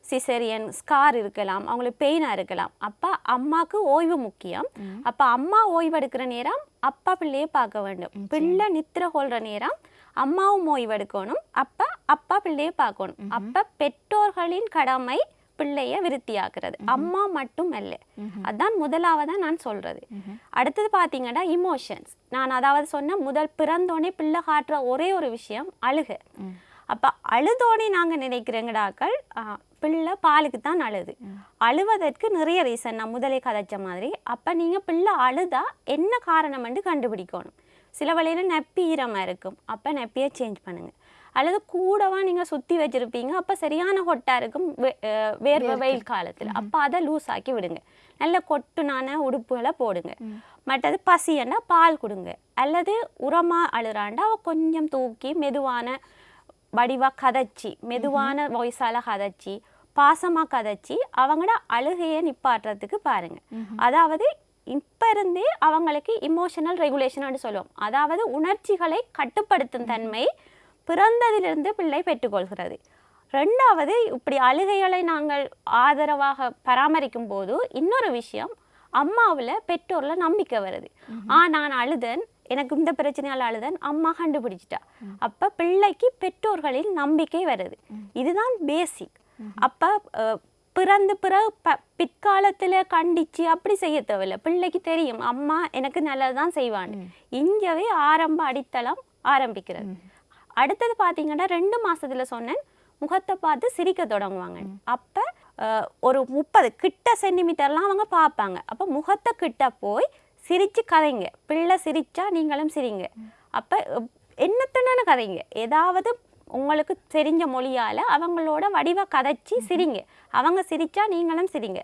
சிசரியன் ஸ்கார் இருக்கலாம். அவங்களுக்கு பெயினாக இருக்கலாம். அப்போ அம்மாவுக்கு ஓய்வு முக்கியம். அப்போ அம்மா ஓய்வு எடுக்கிற நேரம் அப்பா பிள்ளையை பார்க்க வேண்டும். பிள்ளை நித்திர கொள்ற நேரம் அம்மாவும் ஓய்வு எடுக்கணும் அப்போ அப்பா பிள்ளையை பார்க்கணும். அப்போ பெற்றோர்களின் கடமை பிள்ளைய விருத்தியாக்குறது. அம்மா மட்டும் அல்ல. அதான் முதலாவதா நான் சொல்றது. அடுத்தது பார்த்தீங்கன்னா இமோஷன்ஸ் நான் அதாவது சொன்ன முதல் பிறந்தோடனே பிள்ளை காட்டுற ஒரே ஒரு விஷயம் அழுக. அப்ப அழுதோடனே நாங்க நினைக்கிறேங்கடாக்கள் பிள்ளை பாலுக்கு தான் அழுது. அழுவதற்கு நிறைய ரீசன் நான் முதலே கதைச்ச மாதிரி. அப்ப நீங்க பிள்ளை அழுதா என்ன காரணம்னு கண்டுபிடிக்கணும். சில வழியில நெப்பி ஈரமா இருக்கும். அப்ப நெப்பியை சேஞ்ச் பண்ணுங்க. அல்லது கூடவா நீங்கள் சுற்றி வச்சிருப்பீங்க அப்போ சரியான ஹொட்டாக இருக்கும் வேர்வை வெயில் காலத்தில். அப்போ அதை லூஸ் ஆக்கி விடுங்க. நல்ல கொட்டுனான உடுப்புகளை போடுங்க. மற்றது பசியன்னா பால் கொடுங்க. அல்லது உரமா அழுறாண்டா அவ கொஞ்சம் தூக்கி மெதுவான வடிவா கதைச்சி மெதுவான வாய்ஸால கதைச்சி பாசமா கதைச்சி அவங்களோட அழுகையை நிப்பாட்டுறதுக்கு பாருங்க. அதாவது இப்ப இருந்தே அவங்களுக்கு இமோஷனல் ரெகுலேஷன் சொல்லுவோம். அதாவது உணர்ச்சிகளை கட்டுப்படுத்தும் தன்மை பிறந்ததிலிருந்து பிள்ளை பெற்றுக்கொள்கிறது. ரெண்டாவது இப்படி அழுகைகளை நாங்கள் ஆதரவாக பராமரிக்கும் போது இன்னொரு விஷயம் அம்மாவில் பெற்றோர்ல நம்பிக்கை வருது. ஆ நான் அழுதன். எனக்கு இந்த பிரச்சனையால் அழுதன். அம்மா கண்டுபிடிச்சிட்டா. அப்ப பிள்ளைக்கு பெற்றோர்களில் நம்பிக்கை வருது. இதுதான் பேசிக் அப்ப பிறந்து பிறகு ப பிற்காலத்துல கண்டிச்சு அப்படி செய்ய தேவையில்ல. பிள்ளைக்கு தெரியும் அம்மா எனக்கு நல்லதுதான் செய்வான் இங்கவே ஆரம்ப அடித்தளம் ஆரம்பிக்கிறது. அடுத்தது பார்த்தீங்கன்னா ரெண்டு மாசத்துல சொன்னேன் முகத்தை பார்த்து சிரிக்க தொடங்குவாங்க. அப்ப ஒரு முப்பது கிட்ட சென்டிமீட்டர்லாம் அவங்க பார்ப்பாங்க. அப்ப முகத்தை கிட்ட போய் சிரிச்சு கதைங்க. பிள்ளை சிரிச்சா நீங்களும் சிரிங்க. அப்ப என்னத்தனான கதைங்க. ஏதாவது உங்களுக்கு தெரிஞ்ச மொழியால அவங்களோட வடிவ கதைச்சி சிரிங்க. அவங்க சிரிச்சா நீங்களும் சிரிங்க.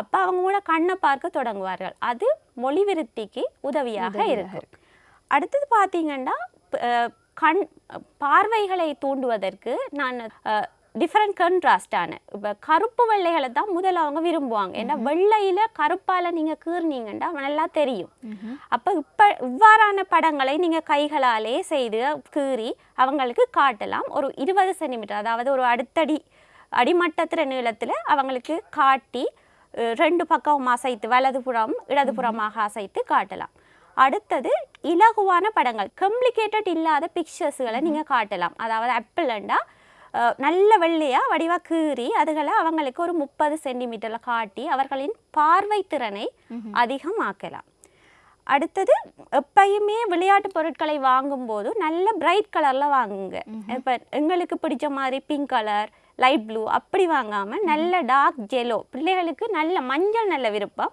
அப்ப அவங்க கூட கண்ணை பார்க்க தொடங்குவார்கள். அது மொழி விருத்திக்கு உதவியாக இருக்கும். அடுத்தது பார்த்தீங்கன்னா கண் பார்வைகளை தூண்டுவதற்கு நான் டிஃப்ரெண்ட் கன்ட்ராஸ்டான இப்போ கருப்பு வெள்ளைகளை தான் முதல்ல அவங்க விரும்புவாங்க. ஏன்னா வெள்ளையில கருப்பால நீங்க கீர்னீங்கன்னா நல்லா தெரியும். அப்போ இப்போ இவ்வாறான படங்களை நீங்க கைகளாலே செய்து கீறி அவங்களுக்கு காட்டலாம். ஒரு இருபது சென்டிமீட்டர் அதாவது ஒரு அடுத்தடி அடிமட்டத்திற நீளத்துல அவங்களுக்கு காட்டி ரெண்டு பக்கம் அசைத்து வலதுபுறம் இடதுபுறமாக அசைத்து காட்டலாம். அடுத்தது இலகுவான படங்கள் கம்ப்ளிகேட்டட் இல்லாத பிக்சர்ஸ்களை நீங்க காட்டலாம். அதாவது ஆப்பிள்ண்டா நல்ல வெள்ளையா வடிவா கீறி அதுகளை அவங்களுக்கு ஒரு முப்பது சென்டிமீட்டர்ல காட்டி அவர்களின் பார்வை திறனை அதிகமாக்கலாம். அடுத்தது எப்பயுமே விளையாட்டு பொருட்களை வாங்கும்போது நல்ல பிரைட் கலர்ல வாங்குங்க. இப்போ எங்களுக்கு பிடிச்ச மாதிரி பிங்க் கலர் லைட் ப்ளூ அப்படி வாங்காம நல்ல டார்க் ஜெலோ பிள்ளைகளுக்கு நல்ல மஞ்சள் நல்ல விருப்பம்.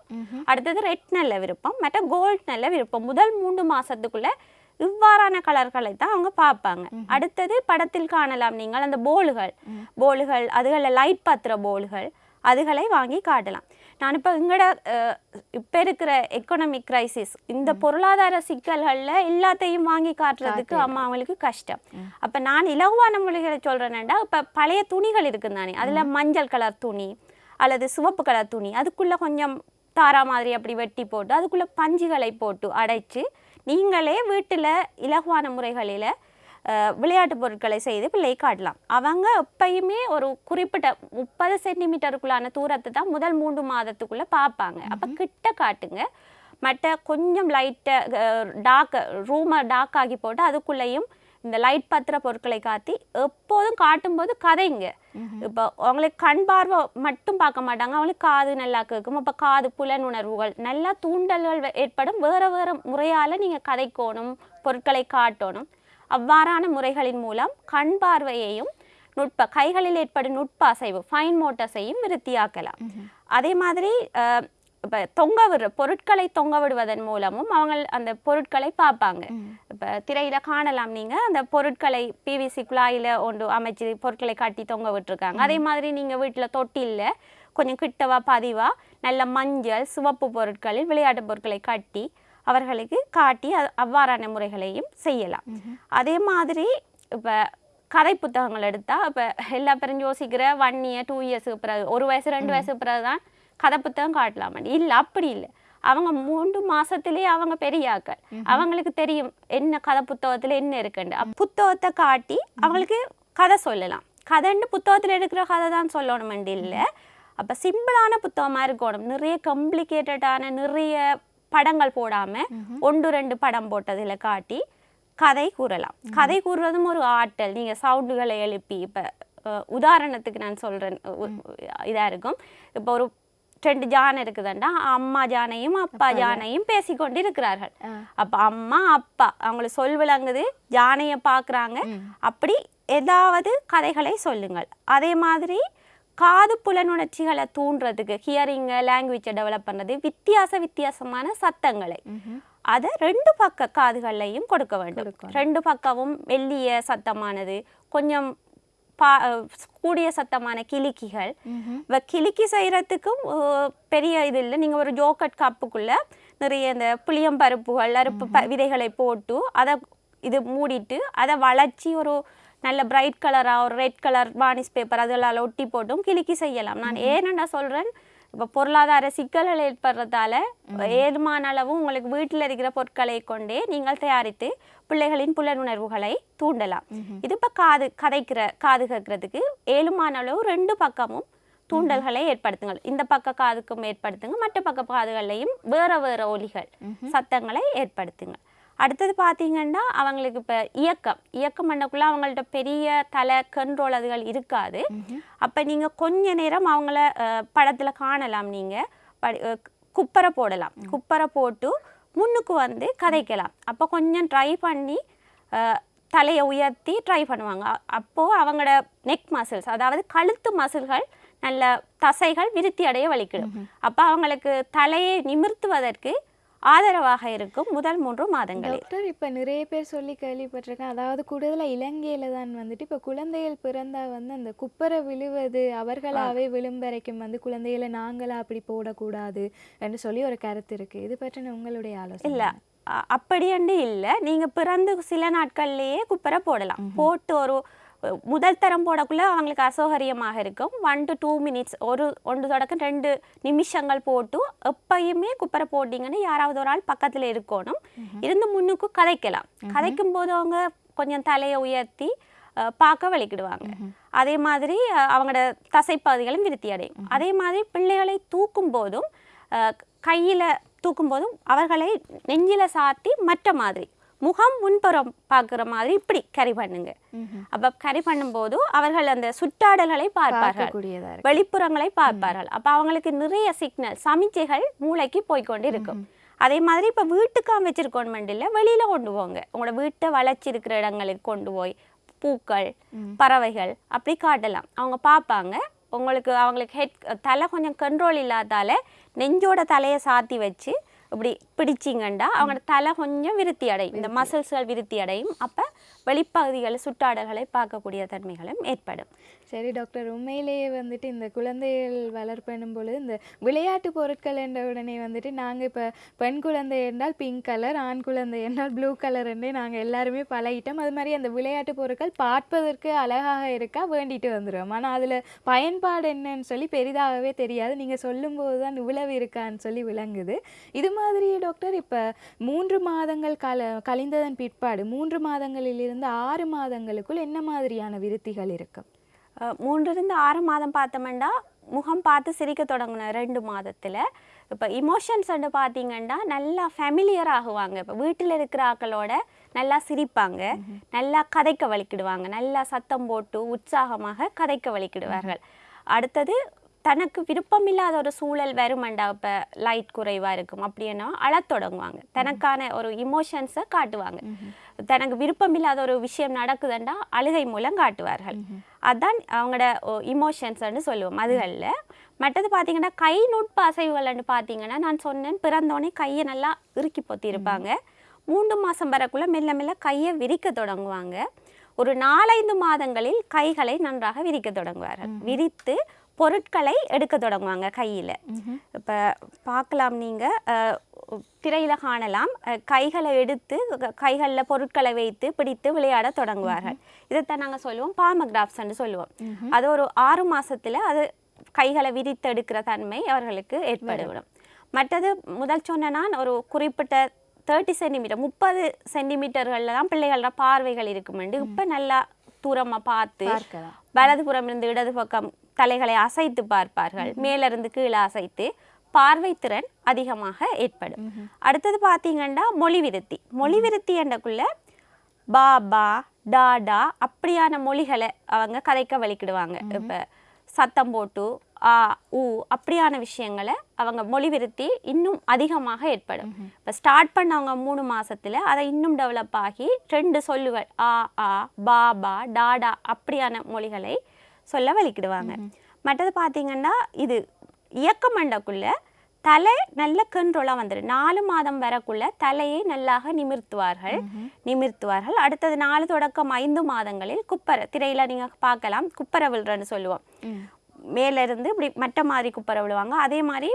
அடுத்தது ரெட் நல்ல விருப்பம் மற்ற கோல்ட் நல்ல விருப்பம். முதல் மூன்று மாசத்துக்குள்ள இவ்வாறான கலர்களை தான் அவங்க பார்ப்பாங்க. அடுத்தது படத்தில் காணலாம் நீங்கள் அந்த போலுகள் போலுகள் அதுகளில் லைட் பத்திர போலுகள் அதுகளை வாங்கி காட்டலாம். நான் இப்போ எங்களோட இப்போ இருக்கிற எக்கனாமிக் கிரைசிஸ் இந்த பொருளாதார சிக்கல்களில் எல்லாத்தையும் வாங்கி காட்டுறதுக்கு அம்மா அவங்களுக்கு கஷ்டம். அப்போ நான் இலகுவான மொழிகளை சொல்கிறேன்னா இப்போ பழைய துணிகள் இருக்குது தானே அதில் மஞ்சள் கலர் துணி அல்லது சிவப்பு கலர் துணி அதுக்குள்ளே கொஞ்சம் தாரா மாதிரி அப்படி வெட்டி போட்டு அதுக்குள்ளே பஞ்சுகளை போட்டு அடைச்சு நீங்களே வீட்டில் இலகுவான முறைகளில் விளையாட்டு பொருட்களை செய்து பிள்ளை காட்டலாம். அவங்க எப்பயுமே ஒரு குறிப்பிட்ட முப்பது சென்டிமீட்டருக்குள்ளான தூரத்தை தான் முதல் மூன்று மாதத்துக்குள்ளே பார்ப்பாங்க. அப்போ கிட்ட காட்டுங்க. மற்ற கொஞ்சம் லைட்டை டார்க் ரூமை டார்க் ஆகி போட்டு அதுக்குள்ளேயும் இந்த லைட் பத்திர பொருட்களை காட்டி எப்போதும் காட்டும்போது கதைங்க. இப்போ அவங்களுக்கு கண் பார்வை மட்டும் பார்க்க மாட்டாங்க. அவங்களுக்கு காது நல்லா கேட்கும். அப்போ காது புலனுணர்வுகள் நல்லா தூண்டல்கள் ஏற்படும். வேற வேற முறையால நீங்க கதைக்கோணும் பொருட்களை காட்டணும். அவ்வாறான முறைகளின் மூலம் கண் பார்வையையும் நுட்ப கைகளில் ஏற்படும் நுட்ப அசைவு ஃபைன் மோட்டர்ஸையும் விருத்தியாக்கலாம். அதே மாதிரி இப்ப தொங்க விடுற பொருட்களை தொங்க விடுவதன் மூலமும் அவங்க அந்த பொருட்களை பார்ப்பாங்க. இப்ப திரையில காணலாம் நீங்க அந்த பொருட்களை பிவிசி குழாயில ஒன்று அமைச்சு பொருட்களை கட்டி தொங்க விட்டுருக்காங்க. அதே மாதிரி நீங்க வீட்டுல தொட்டில்ல கொஞ்சம் கிட்டவா பதிவா நல்ல மஞ்சள் சிவப்பு பொருட்களில் விளையாட்டு பொருட்களை கட்டி அவர்களுக்கு காட்டி அவ்வாறான முறைகளையும் செய்யலாம். அதே மாதிரி இப்போ கதை புத்தகங்கள் எடுத்தால் இப்போ எல்லா பேரும் யோசிக்கிற ஒன் இயர் டூ இயர்ஸுக்கு பிறகு ஒரு வயசு ரெண்டு வயசுக்கு பிறகு தான் கதை புத்தகம் காட்டலாம் இல்லை அப்படி இல்லை. அவங்க மூன்று மாசத்திலேயே அவங்க பெரியாக்கள். அவங்களுக்கு தெரியும் என்ன கதை புத்தகத்தில் என்ன இருக்குன்னு. புத்தகத்தை காட்டி அவங்களுக்கு கதை சொல்லலாம். கதைன்னு புத்தகத்தில் எடுக்கிற கதை தான் சொல்லணுமெண்டு? இல்லை. அப்போ சிம்பிளான புத்தகமாக இருக்கணும். நிறைய காம்ப்ளிகேட்டடான நிறைய படங்கள் போடாம ஒன்று ரெண்டு படம் போட்டதுல காட்டி கதை கூறலாம். கதை கூறுவதும் ஒரு ஆற்றல். நீங்க சவுண்டுகளை எழுப்பி இப்ப உதாரணத்துக்கு நான் சொல்றேன். உ- இதா இருக்கும். இப்போ ஒரு ரெண்டு ஜானை இருக்குதுண்டா. அம்மா ஜானையும் அப்பா ஜானையும் பேசிக்கொண்டு இருக்கிறார்கள் அப்ப அம்மா அப்பா அவங்களுக்கு சொல் விளங்குது ஜானையை பார்க்கறாங்க அப்படி ஏதாவது கதைகளை சொல்லுங்கள். அதே மாதிரி காது புலனுணர்ச்சிகளை தூண்டுறதுக்கு ஹியரிங்கை லாங்குவேஜை டெவலப் பண்ணுறது வித்தியாச வித்தியாசமான சத்தங்களை. அதை ரெண்டு பக்க காதுகள்லையும் கொடுக்க வேண்டும். ரெண்டு பக்கமும் மெல்லிய சத்தமானது கொஞ்சம் பா கூடிய சத்தமான கிளிக்கிகள். இப்போ கிளிக்கி செய்கிறதுக்கும் பெரிய இது இல்லை. நீங்கள் ஒரு ஜோக்கட் கப்புக்குள்ள நிறைய இந்த புளியம்பருப்புகள் அருப்பு ப விதைகளை போட்டு அதை இது மூடிட்டு அதை வளைச்சி ஒரு நல்ல பிரைட் கலராக ஒரு ரெட் கலர் வார்னிஷ் பேப்பர் அதெல்லாம் ஒட்டி போட்டும் கிளிக்கி செய்யலாம். நான் ஏனென்ன சொல்கிறேன் இப்போ பொருளாதார சிக்கல்கள் ஏற்படுறதால ஏதுமான அளவு உங்களுக்கு வீட்டில் இருக்கிற பொருட்களை கொண்டே நீங்கள் தயாரித்து பிள்ளைகளின் புலனுணர்வுகளை தூண்டலாம். இது இப்போ காது கதைக்கிற காது கேட்கறதுக்கு ஏழுமான அளவு ரெண்டு பக்கமும் தூண்டல்களை ஏற்படுத்துங்கள். இந்த பக்க காதுக்கும் ஏற்படுத்துங்க மற்ற பக்க காதுகளையும் வேற வேற ஒலிகள் சத்தங்களை ஏற்படுத்துங்க அடுத்தது பார்த்தீங்கன்னா அவங்களுக்கு இப்போ இயக்கம். இயக்கம் பண்ணக்குள்ள அவங்கள்ட்ட பெரிய தலை கண்ட்ரோல் அதுகள் இருக்காது. அப்போ நீங்கள் கொஞ்ச நேரம் அவங்கள படத்தில் காணலாம் நீங்கள் படி குப்பரை போடலாம். குப்பரை போட்டு முன்னுக்கு வந்து கதைக்கலாம். அப்போ கொஞ்சம் ட்ரை பண்ணி தலையை உயர்த்தி ட்ரை பண்ணுவாங்க. அ- அப்போ அவங்களோட நெக் மசில்ஸ் அதாவது கழுத்து மசில்கள் நல்ல தசைகள் விருத்தி அடைய வலிக்கிடும். அப்போ அவங்களுக்கு தலையை நிமிர்த்துவதற்கு ஆதரவாக இருக்கும் முதல் மூன்று மாதங்களில். டாக்டர் இப்ப நிறைய பேர் சொல்லி கேள்விப்பட்டிருக்கேன். அதாவது கூடுதலா இலங்கையில தான் வந்துட்டு இப்ப குழந்தைகள் பிறந்தா வந்து அந்த குப்பரை விழுவது அவர்களாவே விழும் வரைக்கும் வந்து குழந்தைகளை நாங்களா அப்படி போடக்கூடாது என்று சொல்லி ஒரு கருத்து இருக்கு. இது பற்றின உங்களுடைய ஆலோசனை இல்லை. அப்படியண்டு இல்லை. நீங்கள் பிறந்து சில நாட்கள்லேயே குப்பரை போடலாம். போட்டு ஒரு முதல் தரம் போடக்குள்ள அவங்களுக்கு அசௌகரியமாக இருக்கும். ஒன் டு டூ மினிட்ஸ் ஒரு ஒன்று தொடக்கம் ரெண்டு நிமிஷங்கள் போட்டு எப்பயுமே குப்பரை போட்டிங்கன்னு யாராவது ஒரு ஆள் பக்கத்தில் இருக்கணும். இருந்து முன்னுக்கு கதைக்கலாம். கதைக்கும் போது அவங்க கொஞ்சம் தலையை உயர்த்தி பார்க்க வலிக்கிடுவாங்க. அதே மாதிரி அவங்களோட தசைப்பகுதிகளும் விருத்தி அடையும். அதே மாதிரி பிள்ளைகளை தூக்கும் போதும் கையில் தூக்கும் போதும் அவர்களை நெஞ்சில சாத்தி மற்ற மாதிரி முகம் முன்புறம் பார்க்குற மாதிரி இப்படி கரி பண்ணுங்க. அப்போ கரி பண்ணும்போது அவர்கள் அந்த சுற்றாடல்களை பார்ப்பார்கள். வெளிப்புறங்களை பார்ப்பார்கள். அப்போ அவங்களுக்கு நிறைய சிக்னல் சமிச்சைகள் மூளைக்கு போய்க்கொண்டு இருக்கும். அதே மாதிரி இப்போ வீட்டுக்கு வச்சிருக்கோம் இல்லை வெளியில கொண்டு போங்க. உங்களோட வீட்டை வளைச்சிருக்கிற இடங்களுக்கு கொண்டு போய் பூக்கள் பறவைகள் அப்படி காட்டலாம். அவங்க பார்ப்பாங்க. உங்களுக்கு அவங்களுக்கு ஹெட் தலை கொஞ்சம் கண்ட்ரோல் இல்லாதால நெஞ்சோட தலையை சாத்தி வச்சு இப்படி பிடிச்சிங்கண்டா அவங்களோட தலை கொஞ்சம் விருத்தி அடையும் இந்த மசில்ஸ்கள் விருத்தி அடையும் அப்போ வெளிப்பகுதிகள் சுற்றாடல்களை பார்க்கக்கூடிய தன்மைகளும் ஏற்படும். சரி டாக்டர் உண்மையிலேயே வந்துட்டு இந்த குழந்தைகள் வளர்ப்பெனும் பொழுது இந்த விளையாட்டு பொருட்கள் என்ற உடனே வந்துட்டு நாங்கள் இப்போ பெண் குழந்தை என்றால் பிங்க் கலர் ஆண் குழந்தை என்றால் ப்ளூ கலர் என்றே நாங்கள் எல்லாருமே பழகிட்டோம். அது மாதிரி அந்த விளையாட்டு பொருட்கள் பார்ப்பதற்கு அழகாக இருக்கா வேண்டிட்டு வந்துடுவோம் ஆனால் அதில் பயன்பாடு என்னன்னு சொல்லி பெரிதாகவே தெரியாது. நீங்கள் சொல்லும்போது தான் இவ்வளவு இருக்கான்னு சொல்லி விளங்குது. இது மாதிரி டாக்டர் இப்போ மூன்று மாதங்கள் கல கழிந்ததன் பிற்பாடு மூன்று மாதங்களிலிருந்து ஆறு மாதங்களுக்குள் என்ன மாதிரியான விருத்திகள் இருக்கும் அஹ் மூன்றிலிருந்து ஆறு மாதம் பார்த்தோம்னா முகம் பார்த்து சிரிக்க தொடங்கின ரெண்டு மாதத்தில் இப்போ இமோஷன்ஸ் வந்து பார்த்தீங்கன்னா நல்லா ஃபெமிலியர் ஆகுவாங்க. இப்போ வீட்டில் இருக்கிற ஆக்களோட நல்லா சிரிப்பாங்க நல்லா கதைக்க வலிக்கிடுவாங்க நல்லா சத்தம் போட்டு உற்சாகமாக கதைக்க வலிக்கிடுவார்கள். அடுத்தது தனக்கு விருப்பமில்லாத ஒரு சூழல் வருமண்டா இப்போ லைட் குறைவாக இருக்கும். அப்படின்னா அழத் தொடங்குவாங்க. தனக்கான ஒரு இமோஷன்ஸை காட்டுவாங்க. தனக்கு விருப்பமில்லாத ஒரு விஷயம் நடக்குதுண்டா அழுகை மூலம் காட்டுவார்கள். அதான் அவங்களோட இமோஷன்ஸ்ன்னு சொல்லுவோம். அதுகளில் மற்றது பார்த்தீங்கன்னா கை நுட்ப அசைவுகள்னு பார்த்தீங்கன்னா நான் சொன்னேன் பிறந்தோடனே கையை நல்லா இறுக்கி பொத்தி இருப்பாங்க மூன்று மாதம் வரக்குள்ள மெல்ல மெல்ல கையை விரிக்க தொடங்குவாங்க. ஒரு நாலைந்து மாதங்களில் கைகளை நன்றாக விரிக்க தொடங்குவார்கள். விரித்து பொருட்களை எடுக்க தொடங்குவாங்க கையில். இப்போ பார்க்கலாம் நீங்கள் திரையில் காணலாம். கைகளை எடுத்து கைகளில் பொருட்களை வைத்து பிடித்து விளையாட தொடங்குவார்கள். இதைத்தான் நாங்கள் சொல்லுவோம் பாமகிராஃப்ஸ்ன்னு சொல்லுவோம். அது ஒரு ஆறு மாசத்துல அது கைகளை விரித்து எடுக்கிற தன்மை அவர்களுக்கு ஏற்பட்டுவிடும். மற்றது முதல் சொன்ன நான் ஒரு குறிப்பிட்ட தேர்ட்டி சென்டிமீட்டர் முப்பது சென்டிமீட்டர்களில் தான் பிள்ளைகளோட பார்வைகள் இருக்குமெண்டு இப்போ நல்லா தூரமாக பார்த்து வலதுபுறம் இருந்து இடது பக்கம் தலைகளை அசைத்து பார்ப்பார்கள். மேலிருந்து கீழே அசைத்து பார்வை திறன் அதிகமாக ஏற்படும். அடுத்தது பார்த்தீங்கன்னா மொழி விருத்தி. மொழி விருத்தி என்றக்குள்ள பாபா டாடா அப்படியான மொழிகளை அவங்க கதைக்க வலிக்கிடுவாங்க இப்போ சத்தம் போட்டு ஆ ஊ அப்படியான விஷயங்களை அவங்க மொழி விருத்தி இன்னும் அதிகமாக ஏற்படும். இப்போ ஸ்டார்ட் பண்ணவங்க மூணு மாசத்துல அதை இன்னும் டெவலப் ஆகி ரெண்டு சொல்லுகள் ஆ ஆ பாபா டாடா அப்படியான மொழிகளை சொல்ல வலிக்கிடுவாங்க. மற்றது பார்த்தீங்கன்னா இது இயக்க மண்டக்குள்ள தலை நல்ல கண்ட்ரோலாக வந்துடும் நாலு மாதம் வரக்குள்ள தலையை நல்லாக நிமிர்த்துவார்கள். நிமிர்த்துவார்கள். அடுத்தது நாலு தொடக்கம் ஐந்து மாதங்களில் குப்பரை திரையில நீங்க பார்க்கலாம் குப்பரை விழுறன்னு சொல்லுவோம். ம். மேல இருந்து இப்படி மட்ட மாதிரி குப்பரை விழுவாங்க. அதே மாதிரி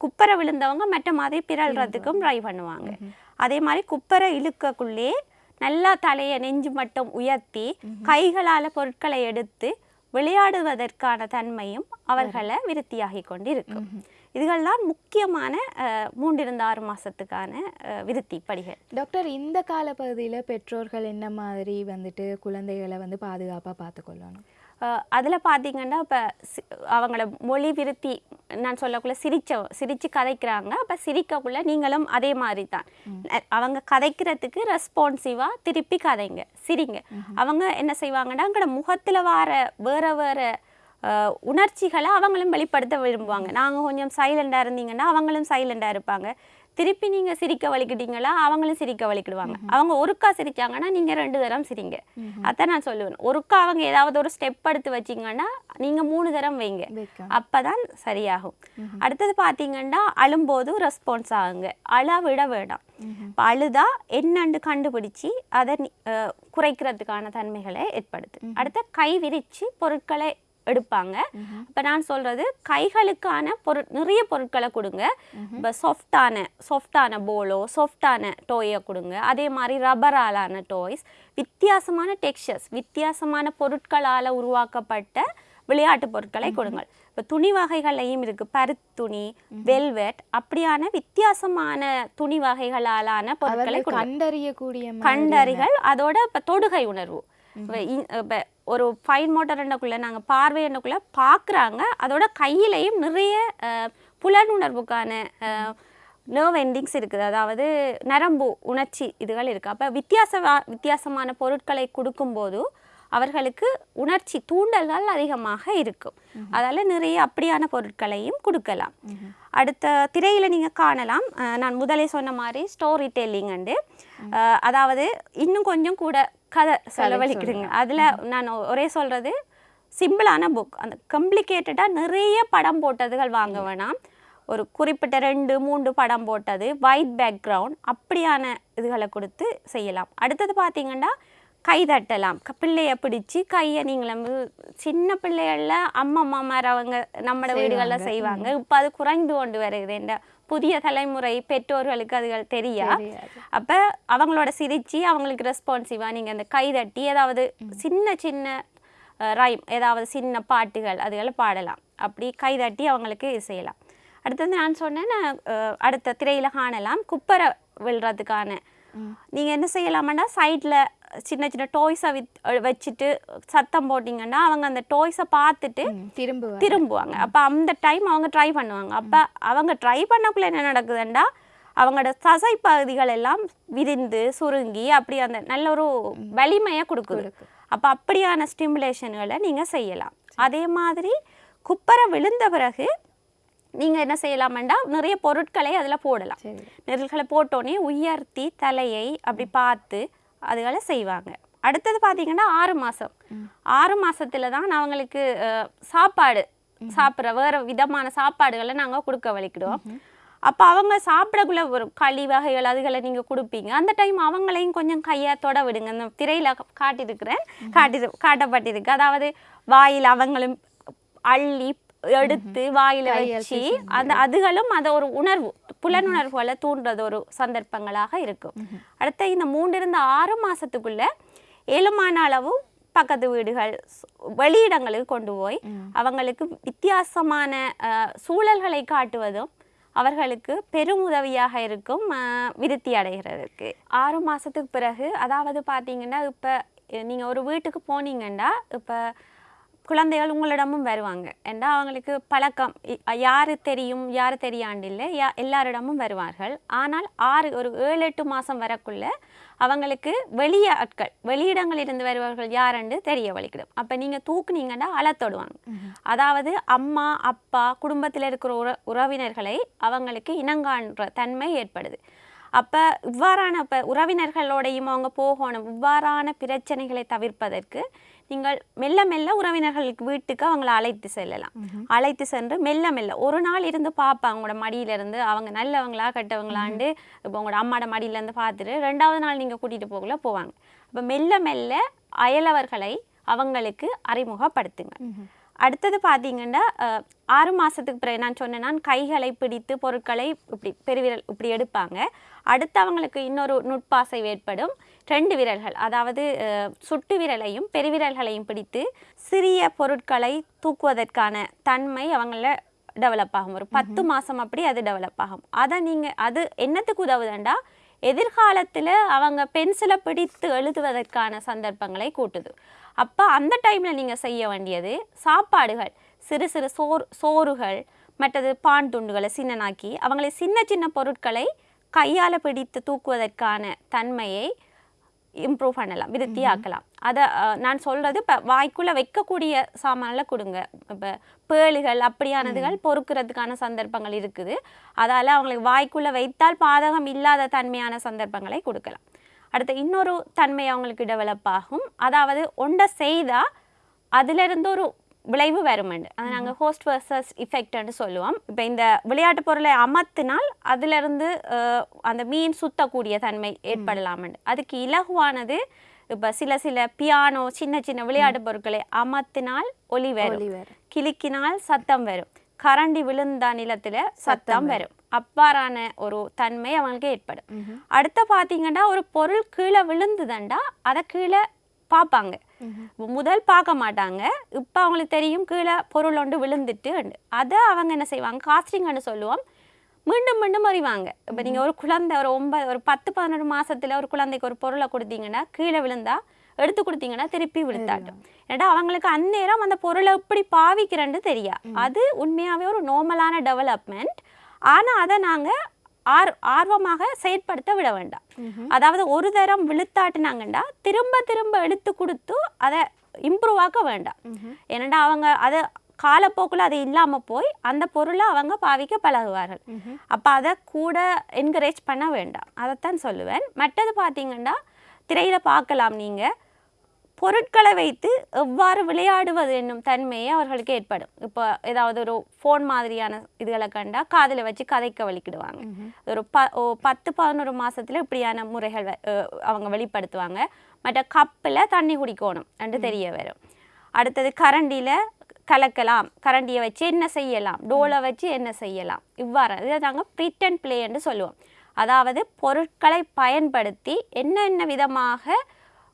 குப்பரை விழுந்தவங்க மட்ட மாதிரி பிறல்றதுக்கும் ட்ரை பண்ணுவாங்க. அதே மாதிரி குப்பரை இழுக்கக்குள்ளே நல்லா தலையை நெஞ்சு மட்டும் உயர்த்தி கைகளால பொருட்களை எடுத்து விளையாடுவதற்கான தன்மையும் அவர்களை விருத்தியாகி கொண்டு இருக்கும் இதுகள்தான் முக்கியமான அஹ், மூன்றிலிருந்து ஆறு மாசத்துக்கான அஹ், விருத்தி படிகள் டாக்டர் இந்த காலப்பகுதியில பெற்றோர்கள் என்ன மாதிரி வந்துட்டு குழந்தைகளை வந்து பாதுகாப்பா பார்த்துக்கொள்ளணும்? அதில் பார்த்தீங்கன்னா இப்போ அவங்களோட மொழி விருத்தி நான் சொல்லக்குள்ள சிரிச்ச சிரித்து கதைக்கிறாங்க. அப்போ சிரிக்கக்குள்ள நீங்களும் அதே மாதிரி தான் அவங்க கதைக்கிறதுக்கு ரெஸ்பான்சிவாக திருப்பி கதைங்க சிரிங்க. அவங்க என்ன செய்வாங்கன்னா அங்கட முகத்தில் வர வேற வேற உணர்ச்சிகளை அவங்களும் வெளிப்படுத்த விரும்புவாங்க. நாங்கள் கொஞ்சம் சைலண்டாக இருந்தீங்கன்னா அவங்களும் சைலண்டாக இருப்பாங்க. திருப்பி நீங்கள் சிரிக்க வலிக்கிட்டீங்களா அவங்களும் சிரிக்க வலிக்கிடுவாங்க. அவங்க ஒருக்கா சிரிச்சாங்கன்னா நீங்கள் ரெண்டு தரம் சிரிங்க. அதான் நான் சொல்லுவேன். ஒருக்கா அவங்க ஏதாவது ஒரு ஸ்டெப் எடுத்து வச்சிங்கன்னா நீங்கள் மூணு தரம் வைங்க. வைக்க அப்பதான் சரியாகும். அடுத்தது பார்த்தீங்கன்னா அழும்போது ரெஸ்பான்ஸ் ஆகுங்க. அழ விட வேண்டாம் இப்ப அழுதா என்னன்னு கண்டுபிடிச்சி அதை குறைக்கிறதுக்கான தன்மைகளை ஏற்படுத்து. அடுத்து கை விரிச்சு பொருட்களை எடுப்பாங்க. இப்போ நான் சொல்றது கைகளுக்கான பொருட் நிறைய பொருட்களை கொடுங்க. இப்போ சாஃப்டான சாஃப்டான போலோ சாஃப்டான டோயை கொடுங்க. அதே மாதிரி ரப்பராலான டாய்ஸ் வித்தியாசமான டெக்ஸ்சர்ஸ் வித்தியாசமான பொருட்களால் உருவாக்கப்பட்ட விளையாட்டு பொருட்களை கொடுங்கள். இப்போ துணி வகைகள்லையும் இருக்கு. பருத்துணி வெல்வெட் அப்படியான வித்தியாசமான துணி வகைகளாலான பொருட்களை கண்டறியக்கூடிய கண்டறிகள் அதோட இப்போ தொடுகை உணர்வு. இப்ப ஒரு ஃபைன் மோட்டர் எண்ணக்குள்ள நாங்கள் பார்வை எண்ணக்குள்ள பார்க்குறாங்க அதோட கையிலையும் நிறைய புலனுணர்வுக்கான நர்வ் எண்டிங்ஸ் இருக்குது. அதாவது நரம்பு உணர்ச்சி இதுகள் இருக்குது அப்போ வித்தியாச வித்தியாசமான பொருட்களை கொடுக்கும்போது அவர்களுக்கு உணர்ச்சி தூண்டல்கள் அதிகமாக இருக்கும். அதால நிறைய அப்படியான பொருட்களையும் கொடுக்கலாம். அடுத்த திரையில நீங்க காணலாம். நான் முதலே சொன்ன மாதிரி ஸ்டோரி டெல்லிங் அண்டு அதாவது இன்னும் கொஞ்சம் கூட கதை செலவழிக்கிறீங்க அதுல நான் ஒரே சொல்றது சிம்பிளான புக் அந்த கம்ப்ளிகேட்டடாக நிறைய படம் போட்டதுகள் வாங்க வேணாம். ஒரு குறிப்பிட்ட ரெண்டு மூன்று படம் போட்டது ஒயிட் பேக்ரவுண்ட் அப்படியான இதுகளை கொடுத்து செய்யலாம். அடுத்தது பார்த்தீங்கன்னா கை தட்டலாம். பிள்ளைய பிடிச்சி கையை நீங்களும் சின்ன பிள்ளைகள்ல அம்மா அம்மாமார் அவங்க நம்ம வீடுகளில் செய்வாங்க. இப்போ அது குறைந்து கொண்டு வருது. இந்த புதிய தலைமுறை பெற்றோர்களுக்கு அதுகள் தெரியா. அப்ப அவங்களோட சிரிச்சு அவங்களுக்கு ரெஸ்பான்சிவா நீங்க அந்த கை தட்டி ஏதாவது சின்ன சின்ன ரைம் ஏதாவது சின்ன பாட்டுகள் அதுகளை பாடலாம். அப்படி கை தட்டி அவங்களுக்கு செய்யலாம். அடுத்தது நான் சொன்னேன் அடுத்த திரையில காணலாம். குப்பரை விழுறதுக்கான. நீங்க என்ன செய்யலாமான்னா சைட்ல சின்ன சின்ன டாய்ஸை வித் வச்சுட்டு சத்தம் போட்டிங்கன்னா அவங்க அந்த டாய்ஸை பார்த்துட்டு திரும்புவாங்க. திரும்புவாங்க. அப்போ அந்த டைம் அவங்க ட்ரை பண்ணுவாங்க. அப்போ அவங்க ட்ரை பண்ணக்குள்ள என்ன நடக்குதுண்டா? அவங்களோட தசை பகுதிகள் எல்லாம் விரிந்து சுருங்கி அப்படி அந்த நல்ல ஒரு வலிமையை கொடுக்குது. அப்போ அப்படியான ஸ்டிமுலேஷன்களை நீங்கள் செய்யலாம். அதே மாதிரி குப்பரை விழுந்த பிறகு நீங்கள் என்ன செய்யலாமெண்டா? நிறைய பொருட்களை அதில் போடலாம். நெருள்களை போட்டோன்னே உயர்த்தி தலையை அப்படி பார்த்து அதுகளை செய்வாங்க. அடுத்தது பார்த்தீங்கன்னா ஆறு மாதம் ஆறு மாசத்துல தான் அவங்களுக்கு சாப்பாடு சாப்பிட்ற வேறு விதமான சாப்பாடுகளை நாங்கள் கொடுக்க வலிக்கிடுவோம். அப்போ அவங்க சாப்பிடக்குள்ள ஒரு களி வகைகள் அதுகளை நீங்கள் கொடுப்பீங்க. அந்த டைம் அவங்களையும் கொஞ்சம் கையை தொட விடுங்க. இந்த திரையில் காட்டியிருக்கிறேன். காட்டி காட்டப்பட்டிருக்கு. அதாவது வாயில் அவங்களும் அள்ளி எடுத்து வாயில வச்சு அந்த அதுகளும் அந்த ஒரு உணர்வு. புலனுணர்வுகளை தூண்டுறது ஒரு சந்தர்ப்பங்களாக இருக்கும். அடுத்த இந்த மூன்றிருந்து ஆறு மாசத்துக்குள்ள ஏழுமான அளவு பக்கத்து வீடுகள் வெளியிடங்களுக்கு கொண்டு போய் அவங்களுக்கு வித்தியாசமான சூழல்களை காட்டுவதும் அவர்களுக்கு பெரும் உதவியாக இருக்கும் விருத்தி அடைகிறதுக்கு. ஆறு மாதத்துக்கு பிறகு அதாவது பார்த்தீங்கன்னா இப்போ நீங்கள் ஒரு வீட்டுக்கு போனீங்கன்னா இப்போ குழந்தைகள் உங்களிடமும் வருவாங்க. ஏன்னா அவங்களுக்கு பழக்கம். யாரு தெரியும் யாரு தெரியாண்டு இல்லை யா எல்லாரிடமும் வருவார்கள். ஆனால் ஆறு ஒரு ஏழு எட்டு மாதம் வரக்குள்ள அவங்களுக்கு வெளிய ஆட்கள் வெளியிடங்களிலிருந்து வருபவர்கள் யாருன்னு தெரிய வலிக்கிடும் அப்போ நீங்கள் தூக்குனீங்கன்னா அழத்தொடுவாங்க அதாவது அம்மா அப்பா குடும்பத்தில் இருக்கிற உற உறவினர்களை அவங்களுக்கு இனங்காண்ற தன்மை ஏற்படுது. அப்போ இவ்வாறான இப்போ உறவினர்களோடையும் அவங்க போகணும். இவ்வாறான பிரச்சனைகளை தவிர்ப்பதற்கு நீங்கள் மெல்ல மெல்ல உறவினர்களுக்கு வீட்டுக்கு அவங்கள அழைத்து செல்லலாம். அழைத்து சென்று மெல்ல மெல்ல ஒரு நாள் இருந்து பார்ப்பாங்க உங்களோட மடியில இருந்து அவங்க நல்லவங்களா கெட்டவங்களாண்டு இப்போ உங்களோட அம்மாட மடியில இருந்து பார்த்துட்டு ரெண்டாவது நாள் நீங்கள் கூட்டிட்டு போகல போவாங்க. அப்போ மெல்ல மெல்ல அயலவர்களை அவங்களுக்கு அறிமுகப்படுத்துங்க. அடுத்தது பார்த்தீங்கன்னா ஆறு மாதத்துக்கு பிறகு நான் சொன்னேன் கைகளை பிடித்து பொருட்களை இப்படி பெருவிரல் இப்படி எடுப்பாங்க. அடுத்து அவங்களுக்கு இன்னொரு நுட்பாசை ஏற்படும் ரெண்டு விரல்கள் அதாவது சுட்டு விரலையும் பெருவிரல்களையும் பிடித்து சிறிய பொருட்களை தூக்குவதற்கான தன்மை அவங்கள டெவலப் ஆகும். ஒரு பத்து மாதம் அப்படி அது டெவலப் ஆகும். அதை நீங்கள் அது என்னத்துக்கு உதவுதுண்டா? எதிர்காலத்தில் அவங்க பென்சிலை பிடித்து எழுதுவதற்கான சந்தர்ப்பங்களை கூட்டுது. அப்போ அந்த டைமில் நீங்கள் செய்ய வேண்டியது சாப்பாடுகள். சிறு சிறு சோறு சோறுகள் மற்றது பான் துண்டுகளை சின்னனாக்கி அவங்களை சின்ன சின்ன பொருட்களை கையால் பிடித்து தூக்குவதற்கான தன்மையை இம்ப்ரூவ் பண்ணலாம் விருத்தியாக்கலாம். அதை அஹ், நான் சொல்கிறது இப்போ வாய்க்குள்ளே வைக்கக்கூடிய சாமானில் கொடுங்க. இப்போ பேளுகள் அப்படியானதுகள் பொறுக்கிறதுக்கான சந்தர்ப்பங்கள் இருக்குது. அதால் அவங்களுக்கு வாய்க்குள்ளே வைத்தால் பாதகம் இல்லாத தன்மையான சந்தர்ப்பங்களை கொடுக்கலாம். அடுத்து இன்னொரு தன்மை அவங்களுக்கு டெவலப் ஆகும். அதாவது ஒன்றை செய்தால் அதிலிருந்து ஒரு விளைவு வருமெண்டு அதை நாங்கள் ஹோஸ்ட் வர்சஸ் இஃபெக்ட்னு சொல்லுவோம். இப்போ இந்த விளையாட்டு பொருளை அமர்த்தினால் அதிலிருந்து அந்த மீன் சுத்தக்கூடிய தன்மை ஏற்படலாமெண்டு அதுக்கு இலகுவானது இப்போ சில சில பியானோ சின்ன சின்ன விளையாட்டு பொருட்களை அமர்த்தினால் ஒலி வரும். கிளிக்கினால் சத்தம் வரும். கரண்டி விழுந்தா நிலத்துல சத்தம் வரும். அவ்வாறான ஒரு தன்மை அவங்களுக்கு ஏற்படும். அடுத்த பார்த்தீங்கன்னா ஒரு பொருள் கீழே விழுந்துதண்டா அதை கீழே பார்ப்பாங்க. முதல் பார்க்க மாட்டாங்க. இப்போ அவங்களுக்கு தெரியும் கீழே பொருள் ஒன்று விழுந்துட்டு அதை அவங்க என்ன செய்வாங்க? காஸ்டிங்னு சொல்லுவோம். மீண்டும் மீண்டும் அறிவாங்க. இப்போ நீங்கள் ஒரு குழந்தை ஒரு ஒன்பது ஒரு பத்து பதினொரு மாசத்துல ஒரு குழந்தைக்கு ஒரு பொருளை கொடுத்தீங்கன்னா கீழே விழுந்தா எடுத்து கொடுத்தீங்கன்னா திருப்பி விழுத்தாட்டும் ஏன்னா அவங்களுக்கு அந்நேரம் அந்த பொருளை எப்படி பாவிக்கிறேன்னு தெரியா அது உண்மையாகவே ஒரு நார்மலான டெவலப்மெண்ட் ஆனால் அதை நாங்கள் ஆர் ஆர்வமாக செயற்படுத்த விட வேண்டாம். அதாவது ஒரு தரம் விழுத்தாட்டினாங்கண்டா திரும்ப திரும்ப எடுத்து கொடுத்து அதை இம்ப்ரூவ் ஆக்க வேண்டாம். ஏனண்டா அவங்க அதை காலப்போக்கில் அது இல்லாமல் போய் அந்த பொருளை அவங்க பாவிக்க பழகுவார்கள். அப்போ அதை கூட என்கரேஜ் பண்ண வேண்டாம். அதைத்தான் சொல்லுவேன். மற்றது பார்த்தீங்கன்னா திரையில் பார்க்கலாம் நீங்கள் பொருட்களை வைத்து எவ்வாறு விளையாடுவது என்னும் தன்மையை அவர்களுக்கு ஏற்படும். இப்போ ஏதாவது ஒரு ஃபோன் மாதிரியான இதுகளை கண்டா காதில் வச்சு கதைக்க வலிக்கிடுவாங்க. ஒரு ப பத்து பதினொரு மாசத்துல இப்படியான முறைகள் அவங்க வெளிப்படுத்துவாங்க. மற்ற கப்பில் தண்ணி குடிக்கணும் என்று தெரிய வரும். அடுத்தது கரண்டியில் கலக்கலாம். கரண்டியை வச்சு என்ன செய்யலாம்? டோலை வச்சு என்ன செய்யலாம்? இவ்வாறு இதை நாங்கள் ப்ரீட்டன் பிளேன்னு சொல்லுவோம். அதாவது பொருட்களை பயன்படுத்தி என்னென்ன விதமாக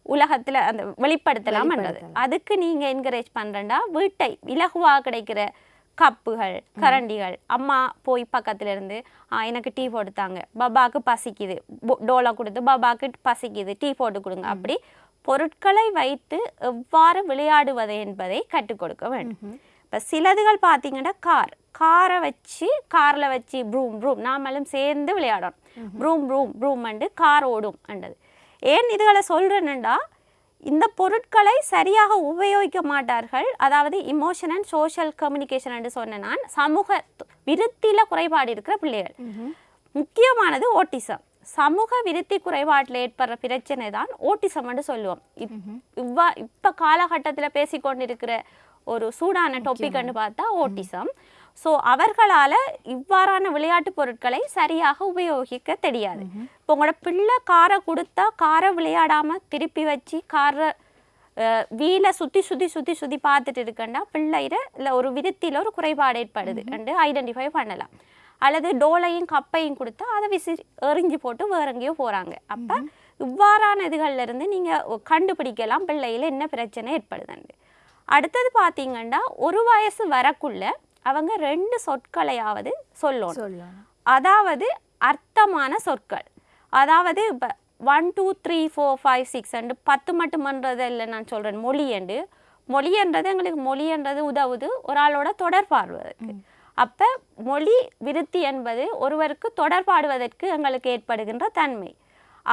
உலகத்தில் அந்த வெளிப்படுத்தலாம்ன்றது. அதுக்கு நீங்கள் என்கரேஜ் பண்ணுறேன்டா வீட்டை இலகுவாக கிடைக்கிற கப்புகள் கரண்டிகள். அம்மா போய் பக்கத்துல இருந்து "ஆ, எனக்கு டீ போட்டு தாங்க பபாக்கு பசிக்குது. டோலா கொடுத்து பபாக்கு பசிக்குது. டீ போட்டு கொடுங்க. அப்படி பொருட்களை வைத்து எவ்வாறு விளையாடுவது என்பதை கற்றுக் கொடுக்க வேண்டும். இப்போ சிலதுகள் பார்த்தீங்கன்னா கார். காரை வச்சு காரில் வச்சு ப்ரூம் ப்ரூம். நாமளும் சேர்ந்து விளையாடணும் vroom vroom vroom and car ஓடும். அண்டது ஏன் இதுகளை சொல்கிறேன்னுடா இந்த பொருட்களை சரியாக உபயோகிக்க மாட்டார்கள். அதாவது இமோஷன் அண்ட் சோஷியல் கம்யூனிகேஷன் என்று சொன்ன நான் சமூக விருத்தியில் குறைபாடு இருக்கிற பிள்ளைகள். முக்கியமானது ஓட்டிசம். சமூக விருத்தி குறைபாட்டில் ஏற்படுற பிரச்சனை தான் ஓட்டிசம் என்று சொல்லுவோம். இவ்வா இப்போ காலகட்டத்தில் பேசிக்கொண்டிருக்கிற ஒரு சூடான டாபிக்னு பார்த்தா ஓட்டிசம். ஸோ அவர்களால் இவ்வாறான விளையாட்டு பொருட்களை சரியாக உபயோகிக்க தெரியாது. இப்போ உங்களோட பிள்ளை காரை கொடுத்தா காரை விளையாடாம திருப்பி வச்சு காரை வீலை சுற்றி சுற்றி சுற்றி சுற்றி பார்த்துட்டு இருக்கண்டா பிள்ளையில இல்லை ஒரு விதத்தில் ஒரு குறைபாடு ஏற்படுது. என்று ஐடென்டிஃபை பண்ணலாம். அல்லது டோலையும் கப்பையும் கொடுத்தா அதை விசி எறிஞ்சு போட்டு வேற எங்கேயோ போகிறாங்க அப்போ இவ்வாறான இதுகள்ல இருந்து நீங்கள் கண்டுபிடிக்கலாம். பிள்ளையில என்ன பிரச்சனை ஏற்படுதுன்னு அடுத்தது பார்த்தீங்கன்னா ஒரு வயசு வரக்குள்ள அவங்க ரெண்டு சொற்களையாவது சொல்லணும். அதாவது அர்த்தமான சொற்கள். அதாவது இப்போ one two three four five six and பத்து மட்டுமன்றது இல்லை நான் சொல்கிறேன் மொழியண்டு மொழின்றது எங்களுக்கு மொழின்றது உதவுது. ஒரு ஆளோட தொடர்பாடுவதற்கு அப்போ மொழி விருத்தி என்பது ஒருவருக்கு தொடர்பாடுவதற்கு எங்களுக்கு ஏற்படுகின்ற தன்மை.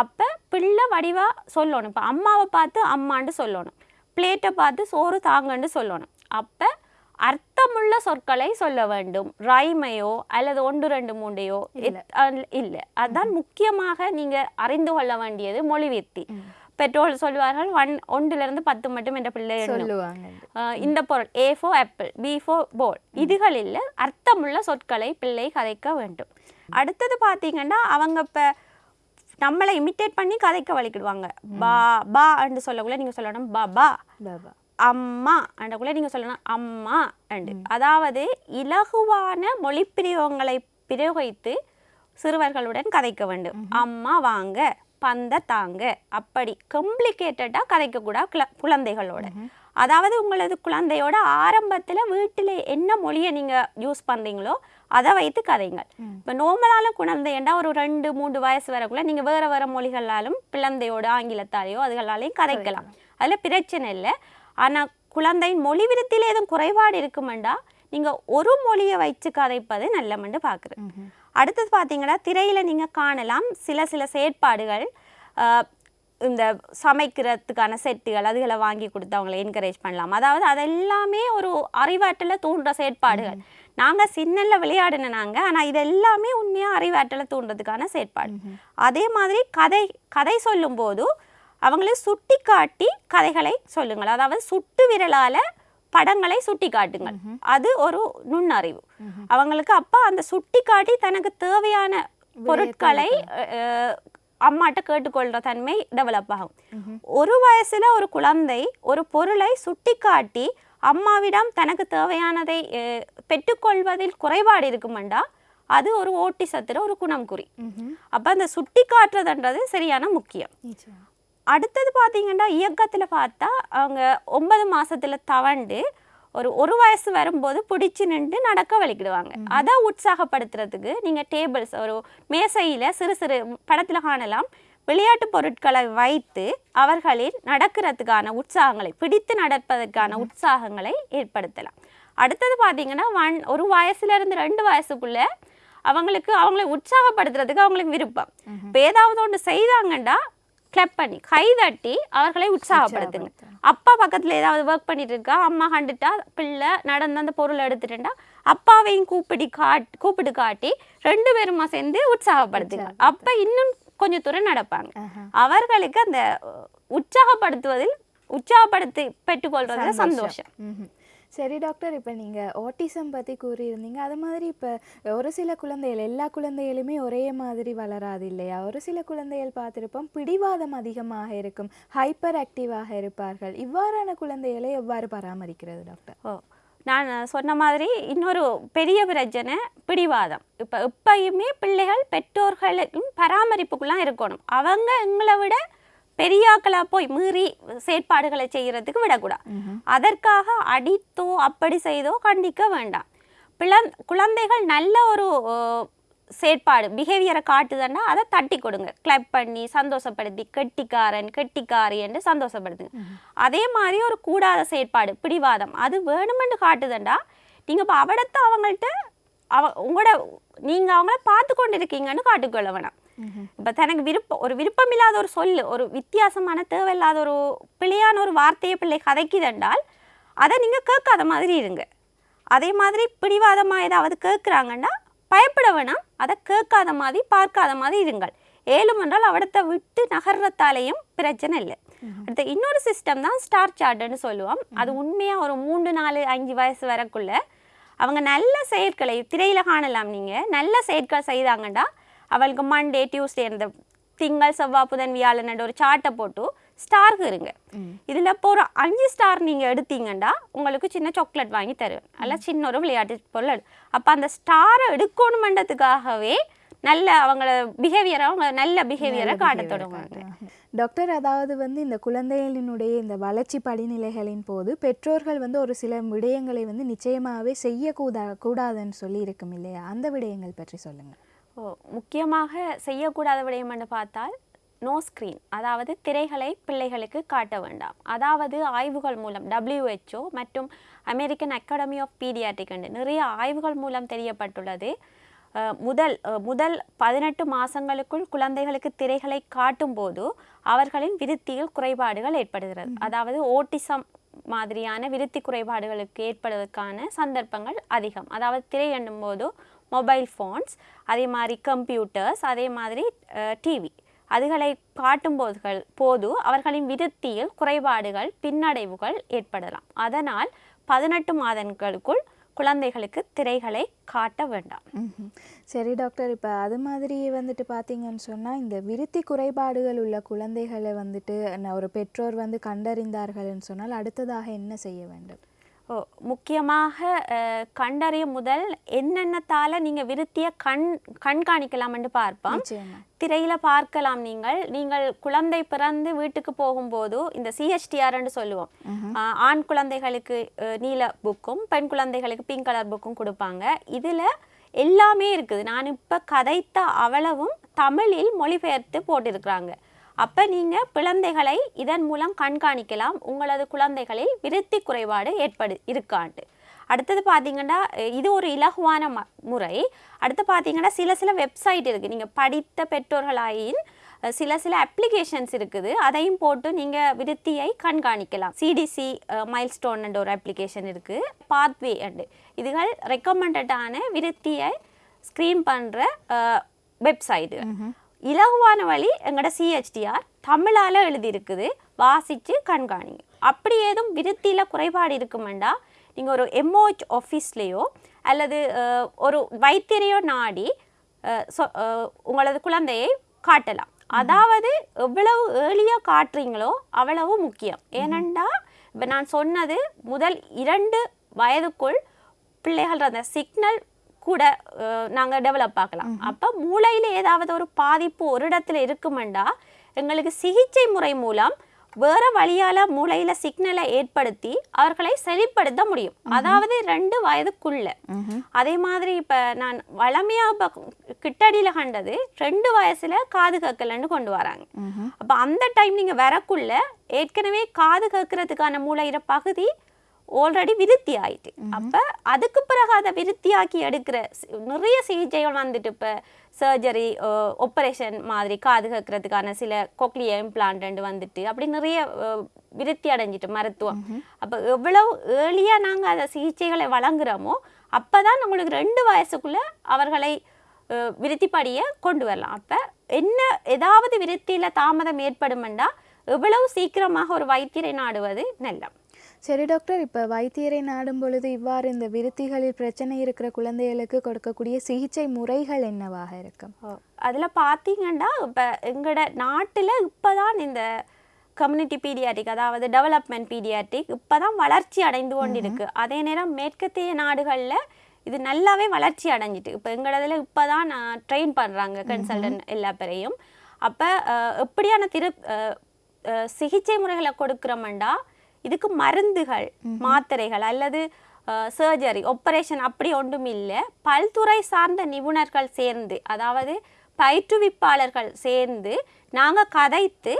அப்போ பிள்ளை வடிவாக சொல்லணும். இப்போ அம்மாவை பார்த்து அம்மான்னு சொல்லணும். பிளேட்டை பார்த்து சோறு தாங்கன்னு சொல்லணும். அப்போ அர்த்தமுள்ள சொற்களை சொல்ல வேண்டும். ரைமையோ அல்லது ஒன்று ரெண்டு மூண்டையோ இல்லை. அதுதான் முக்கியமாக நீங்க அறிந்து கொள்ள வேண்டியது மொழி வித்தி. பெற்றோர் சொல்வார்கள் ஒன் ஒன்றிலிருந்து பத்து மட்டும் என்ற பிள்ளை இந்த பொருள் ஏ ஃபோ ஆப்பிள் பி ஃபோ போல் இதுகளில் அர்த்தமுள்ள சொற்களை பிள்ளை கதைக்க வேண்டும். அடுத்தது பார்த்தீங்கன்னா அவங்க இப்போ நம்மளை இமிட்டேட் பண்ணி கதைக்க வலிக்கிடுவாங்க பா பா என்று சொல்லக்குள்ள நீங்கள் சொல்லணும் பா பா. அம்மா அண்டக்குள்ள நீங்கள் சொல்லணும் அம்மா அண்டு அதாவது இலகுவான மொழிப்பிரயோகங்களை பிரயோகித்து சிறுவர்களுடன் கதைக்க வேண்டும். அம்மா வாங்க பந்த தாங்க. அப்படி காம்ப்ளிகேட்டடாக கதைக்கக்கூடாது குழந்தைகளோட. அதாவது உங்களது குழந்தையோட ஆரம்பத்தில் வீட்டில் என்ன மொழியை நீங்கள் யூஸ் பண்ணுறீங்களோ அதை வைத்து கதைங்கள் இப்போ நோமலான குழந்தைண்டா ஒரு ரெண்டு மூன்று வயசு வரக்குள்ள நீங்கள் வேறு வேறு மொழிகளாலும் குழந்தையோட ஆங்கிலத்தாலேயோ அதுகளாலையும் கதைக்கலாம். அதில் பிரச்சனை இல்லை. ஆனால் குழந்தையின் மொழி விருத்தியில் எதுவும் குறைபாடு இருக்குமெண்டா? நீங்கள் ஒரு மொழியை வச்சு கதைப்பது நல்லமென்று பார்க்குறேன் அடுத்தது பார்த்தீங்கன்னா திரையில் நீங்கள் காணலாம் சில சில செயற்பாடுகள் இந்த சமைக்கிறதுக்கான செட்டுகள் அதுகளை வாங்கி கொடுத்து அவங்கள என்கரேஜ் பண்ணலாம். அதாவது அதெல்லாமே ஒரு அறிவாற்றலை தூண்டுற செயற்பாடுகள். நாங்கள் சின்னல்ல விளையாடின நாங்கள் ஆனால் இது எல்லாமே உண்மையாக அறிவாற்றலை தூண்டுறதுக்கான செயற்பாடு. அதே மாதிரி கதை கதை சொல்லும்போது அவங்களே சுட்டி காட்டி கதைகளை சொல்லுங்கள். அதாவது சுட்டு விரலால் படங்களை சுட்டி காட்டுங்கள் அது ஒரு நுண்ணறிவு. அவங்களுக்கு அப்போ அந்த சுட்டி காட்டி தனக்கு தேவையான பொருட்களை அம்மாட்ட கேட்டுக்கொள்கிற தன்மை டெவலப் ஆகும். ஒரு வயசுல ஒரு குழந்தை ஒரு பொருளை சுட்டி காட்டி அம்மாவிடம் தனக்கு தேவையானதை பெற்றுக்கொள்வதில் குறைபாடு இருக்குமெண்டா அது ஒரு ஓட்டிசத்துல ஒரு குணம் குறி. அப்ப அந்த சுட்டி காட்டுறதுன்றது சரியான முக்கியம். அடுத்தது பார்த்தீங்கன்னா இயக்கத்தில் பார்த்தா அவங்க ஒன்பது மாசத்துல தவண்டு ஒரு ஒரு வயசு வரும்போது பிடிச்சி நின்று நடக்க வலிக்கிடுவாங்க. அதை உற்சாகப்படுத்துறதுக்கு நீங்கள் டேபிள்ஸ் ஒரு மேசையில் சிறு சிறு படத்தில் காணலாம் விளையாட்டு பொருட்களை வைத்து அவர்களில் நடக்கிறதுக்கான உற்சாகங்களை பிடித்து நடப்பதற்கான உற்சாகங்களை ஏற்படுத்தலாம். அடுத்தது பார்த்தீங்கன்னா ஒன் ஒரு வயசுல இருந்து ரெண்டு வயசுக்குள்ள அவங்களுக்கு அவங்களை உற்சாகப்படுத்துறதுக்கு அவங்களுக்கு விருப்பம். இப்போ ஏதாவது ஒன்று செய்தாங்கண்டா கிளப் பண்ணி கை தட்டி அவர்களை உற்சாகப்படுத்துங்க. அப்பா பக்கத்துல ஏதாவது ஒர்க் பண்ணிட்டு இருக்கா? அம்மா கண்டுட்டா பிள்ளை நடந்து அந்த பொருளை எடுத்துட்டா அப்பாவையும் கூப்பிடி காட் கூப்பிட்டு காட்டி ரெண்டு பேருமா சேர்ந்து உற்சாகப்படுத்துங்க. அப்ப இன்னும் கொஞ்சம் தூரம் நடப்பாங்க. அவர்களுக்கு அந்த உற்சாகப்படுத்துவதில் உற்சாகப்படுத்தி பெற்றுக்கொள்றதுல சந்தோஷம். சரி டாக்டர் இப்போ நீங்கள் ஓட்டிசம் பற்றி கூறியிருந்தீங்க. அது மாதிரி இப்போ ஒரு சில குழந்தைகள் எல்லா குழந்தைகளுமே ஒரே மாதிரி வளராது இல்லையா? ஒரு சில குழந்தைகள் பார்த்துருப்போம் பிடிவாதம் அதிகமாக இருக்கும் ஹைப்பர் ஆக்டிவாக இருப்பார்கள். இவ்வாறான குழந்தைகளை எவ்வாறு பராமரிக்கிறது டாக்டர் ஓ நான் சொன்ன மாதிரி இன்னொரு பெரிய பிரச்சனை பிடிவாதம். இப்போ எப்பயுமே பிள்ளைகள் பெற்றோர்களுக்கும் பராமரிப்புக்குலாம் இருக்கணும். அவங்க எங்களை விட பெரியாக்களா போய் மீறி செயற்பாடுகளை செய்யறதுக்கு விடக்கூடாது. அதற்காக அடித்தோ அப்படி செய்தோ கண்டிக்க வேண்டாம். பிளந் குழந்தைகள் நல்ல ஒரு செயற்பாடு பிஹேவியரை காட்டுதுன்னா அதை தட்டி கொடுங்க. கிளப் பண்ணி சந்தோஷப்படுத்தி கெட்டிக்காரன் கெட்டிக்காரி என்று சந்தோஷப்படுத்துங்க. அதே மாதிரி ஒரு கூடாத செயற்பாடு பிடிவாதம் அது வேணுமென்று காட்டுதுண்டா நீங்கள் இப்போ அவடத்தை அவங்கள்ட்ட அவ உங்களோட நீங்கள் அவங்கள பார்த்து கொண்டு இருக்கீங்கன்னு காட்டிக்கொள்ள வேணாம். இப்போ தனக்கு விருப்பம் ஒரு விருப்பம் இல்லாத ஒரு சொல்லு ஒரு வித்தியாசமான தேவையில்லாத ஒரு பிழையான ஒரு வார்த்தையை பிள்ளை கதைக்குதென்றால் அதை நீங்கள் கேட்காத மாதிரி இருங்க. அதே மாதிரி பிடிவாதமாக ஏதாவது கேட்குறாங்கன்னா பயப்பட வேணாம். அதை கேட்காத மாதிரி பார்க்காத மாதிரி இருங்கள். ஏழும் என்றால் அவடத்தை விட்டு நகர்றத்தாலேயும் பிரச்சனை இல்லை. அடுத்து இன்னொரு சிஸ்டம் தான் ஸ்டார் சார்ட்டுன்னு சொல்லுவோம். அது உண்மையாக ஒரு மூன்று நாலு அஞ்சு வயசு வரக்குள்ள அவங்க நல்ல செயற்களை திரையில காணலாம் நீங்கள் நல்ல செயற்கள் செய்தாங்கண்டா அவளுக்கு மண்டே டியூஸ்டே இந்த திங்கள் செவ்வாய் புதன் வியாழன் ஒரு சார்ட்டை போட்டு ஸ்டார்க்கு இருங்க. இதில் இப்போ ஒரு அஞ்சு ஸ்டார் நீங்கள் எடுத்தீங்கன்னா உங்களுக்கு சின்ன சாக்லேட் வாங்கி தருவேன். அல்ல சின்ன ஒரு விளையாட்டு பொருள் அப்போ அந்த ஸ்டாரை எடுக்கணுமென்றதுக்காகவே நல்ல அவங்கள பிஹேவியரை அவங்க நல்ல பிஹேவியரை காட்ட தொடங்குவாங்க. டாக்டர் அதாவது வந்து இந்த குழந்தைகளினுடைய இந்த வளர்ச்சி படிநிலைகளின் போது பெற்றோர்கள் வந்து ஒரு சில விடயங்களை வந்து நிச்சயமாகவே செய்யக்கூடா கூடாதுன்னு சொல்லி இருக்கும் இல்லையா? அந்த விடயங்கள் பற்றி சொல்லுங்க. ஓ முக்கியமாக செய்யக்கூடாத விடயம் என்று பார்த்தால் நோ ஸ்க்ரீன் அதாவது திரைகளை பிள்ளைகளுக்கு காட்ட வேண்டாம். அதாவது ஆய்வுகள் மூலம் WHO மற்றும் அமெரிக்கன் அகாடமி ஆஃப் பீடியாட்ரிக் என்று நிறைய ஆய்வுகள் மூலம் தெரியப்பட்டுள்ளது. முதல் முதல் பதினெட்டு மாதங்களுக்குள் குழந்தைகளுக்கு திரைகளை காட்டும் போது அவர்களின் விருத்தியில் குறைபாடுகள் ஏற்படுகிறது. அதாவது ஓட்டிசம் மாதிரியான விருத்தி குறைபாடுகளுக்கு ஏற்படுவதற்கான சந்தர்ப்பங்கள் அதிகம். அதாவது திரை எண்ணும் போது மொபைல் ஃபோன்ஸ் அதே மாதிரி கம்ப்யூட்டர்ஸ் அதே மாதிரி டிவி அதுகளை காட்டும்போதுகள் போது அவர்களின் விருத்தியில் குறைபாடுகள் பின்னடைவுகள் ஏற்படலாம். அதனால் பதினெட்டு மாதங்களுக்குள் குழந்தைகளுக்கு திரைகளை காட்ட வேண்டாம். சரி டாக்டர் இப்போ அது மாதிரி வந்துட்டு பார்த்தீங்கன்னு சொன்னால் இந்த விருத்தி குறைபாடுகள் உள்ள குழந்தைகளை வந்துட்டு ஒரு பெற்றோர் வந்து கண்டறிந்தார்கள்னு சொன்னால் அடுத்ததாக என்ன செய்ய வேண்டும்? முக்கியமாக கண்டறிய முதல் என்னென்னத்தால நீங்கள் விருத்தியை கண் கண்காணிக்கலாம்னு பார்ப்போம். திரையில பார்க்கலாம் நீங்கள். நீங்கள் குழந்தை பிறந்து வீட்டுக்கு போகும்போது இந்த சிஹெச்டிஆர்ன்னு சொல்லுவோம். ஆண் குழந்தைகளுக்கு நீல புக்கும் பெண் குழந்தைகளுக்கு பிங்க் கலர் புக்கும் கொடுப்பாங்க. இதுல எல்லாமே இருக்குது. நான் இப்ப கதைத்த அவ்வளவும் தமிழில் மொழிபெயர்த்து போட்டிருக்கிறாங்க. அப்போ நீங்கள் குழந்தைகளை இதன் மூலம் கண்காணிக்கலாம். உங்களது குழந்தைகளில் விருத்தி குறைபாடு ஏற்படு இருக்காண்டு. அடுத்தது பார்த்தீங்கன்னா இது ஒரு இலகுவான ம முறை. அடுத்து பார்த்தீங்கன்னா சில சில வெப்சைட் இருக்குது நீங்கள் படித்த பெற்றோர்களாயின் சில சில அப்ளிகேஷன்ஸ் இருக்குது. அதையும் போட்டு நீங்கள் விருத்தியை கண்காணிக்கலாம். சிடிசி மைல்ஸ்டோன் அண்ட் ஒரு அப்ளிகேஷன் இருக்குது பாத்வே அண்டு இதுகள் ரெக்கமெண்டடான விருத்தியை ஸ்க்ரீன் பண்ணுற வெப்சைட்டு இலகுவான வழி எங்களோட சிஹெச்டிஆர் தமிழால் எழுதியிருக்குது. வாசித்து கண்காணிங்க. அப்படி ஏதும் விருத்தியில் குறைபாடு இருக்குமெண்டா? நீங்கள் ஒரு எம்ஓஹெச் ஆஃபீஸ்லேயோ அல்லது ஒரு வைத்தியரையோ நாடி சொ- உங்களது குழந்தையை காட்டலாம். அதாவது எவ்வளவு ஏர்லியாக காட்டுறீங்களோ அவ்வளவு முக்கியம். ஏனெண்டா இப்போ நான் சொன்னது முதல் இரண்டு வயதுக்குள் பிள்ளைகள் அந்த சிக்னல் கூட நாங்கள் டெவலப் ஆக்கலாம். அப்போ மூளையில் ஏதாவது ஒரு பாதிப்பு ஒரு இடத்துல இருக்குமெண்டா எங்களுக்கு சிகிச்சை முறை மூலம் வேற வழியால மூளையில சிக்னலை ஏற்படுத்தி அவர்களை சரிப்படுத்த முடியும். அதாவது ரெண்டு வயதுக்குள்ள. அதே மாதிரி இப்ப நான் வளமையா இப்ப கிட்டடியில கண்டது ரெண்டு வயசுல காது கேட்கலன்னு கொண்டு வராங்க. அப்ப அந்த டைம் நீங்க வரக்குள்ள ஏற்கனவே காது கேட்கறதுக்கான மூளையிற பகுதி ஆல்ரெடி விருத்தி ஆயிட்டு அப்ப அதுக்கு பிறகு அதை விருத்தியாக்கி எடுக்கிற நிறைய சிகிச்சைகள் வந்துட்டு இப்ப சர்ஜரி ஆப்ரேஷன் மாதிரி காது கேட்கறதுக்கான சில கொக்லிய இம்ப்ளான்ட் வந்துட்டு அப்படி நிறைய விருத்தி அடைஞ்சிட்டு மருத்துவம். அப்ப எவ்வளவு ஏர்லியா நாங்க அதை சிகிச்சைகளை வழங்குறோமோ அப்பதான் நம்மளுக்கு ரெண்டு வயசுக்குள்ள அவர்களை விருத்திப்படியை கொண்டு வரலாம். அப்ப என்ன ஏதாவது விருத்தியில தாமதம் ஏற்படுமெண்டா எவ்வளவு சீக்கிரமாக ஒரு வைத்தியரை நாடுவது நல்லம். சரி டாக்டர். இப்போ வைத்தியரை நாடும் பொழுது இவ்வாறு இந்த விருத்திகளில் பிரச்சனை இருக்கிற குழந்தைகளுக்கு கொடுக்கக்கூடிய சிகிச்சை முறைகள் என்னவாக இருக்கும்? அதில் பார்த்தீங்கன்னா இப்போ எங்களோட நாட்டில் இப்போ தான் இந்த கம்யூனிட்டி பீடியாட்டிக் அதாவது டெவலப்மெண்ட் பீடியாட்டிக் இப்போ தான் வளர்ச்சி அடைந்து கொண்டிருக்கு. அதே நேரம் மேற்கத்திய நாடுகளில் இது நல்லாவே வளர்ச்சி அடைஞ்சிட்டு இப்போ எங்களதில் இப்போ தான் ட்ரெயின் பண்ணுறாங்க கன்சல்டன்ட் எல்லா பேரையும். அப்போ எப்படியான திரு சிகிச்சை முறைகளை கொடுக்குறோம்டா இதுக்கு மருந்துகள் மாத்திரைகள் அல்லது சர்ஜரி ஆப்ரேஷன் அப்படி ஒன்றும் இல்லை. பல்துறை சார்ந்த நிபுணர்கள் சேர்ந்து அதாவது பயிற்றுவிப்பாளர்கள் சேர்ந்து நாங்கள் கதைத்து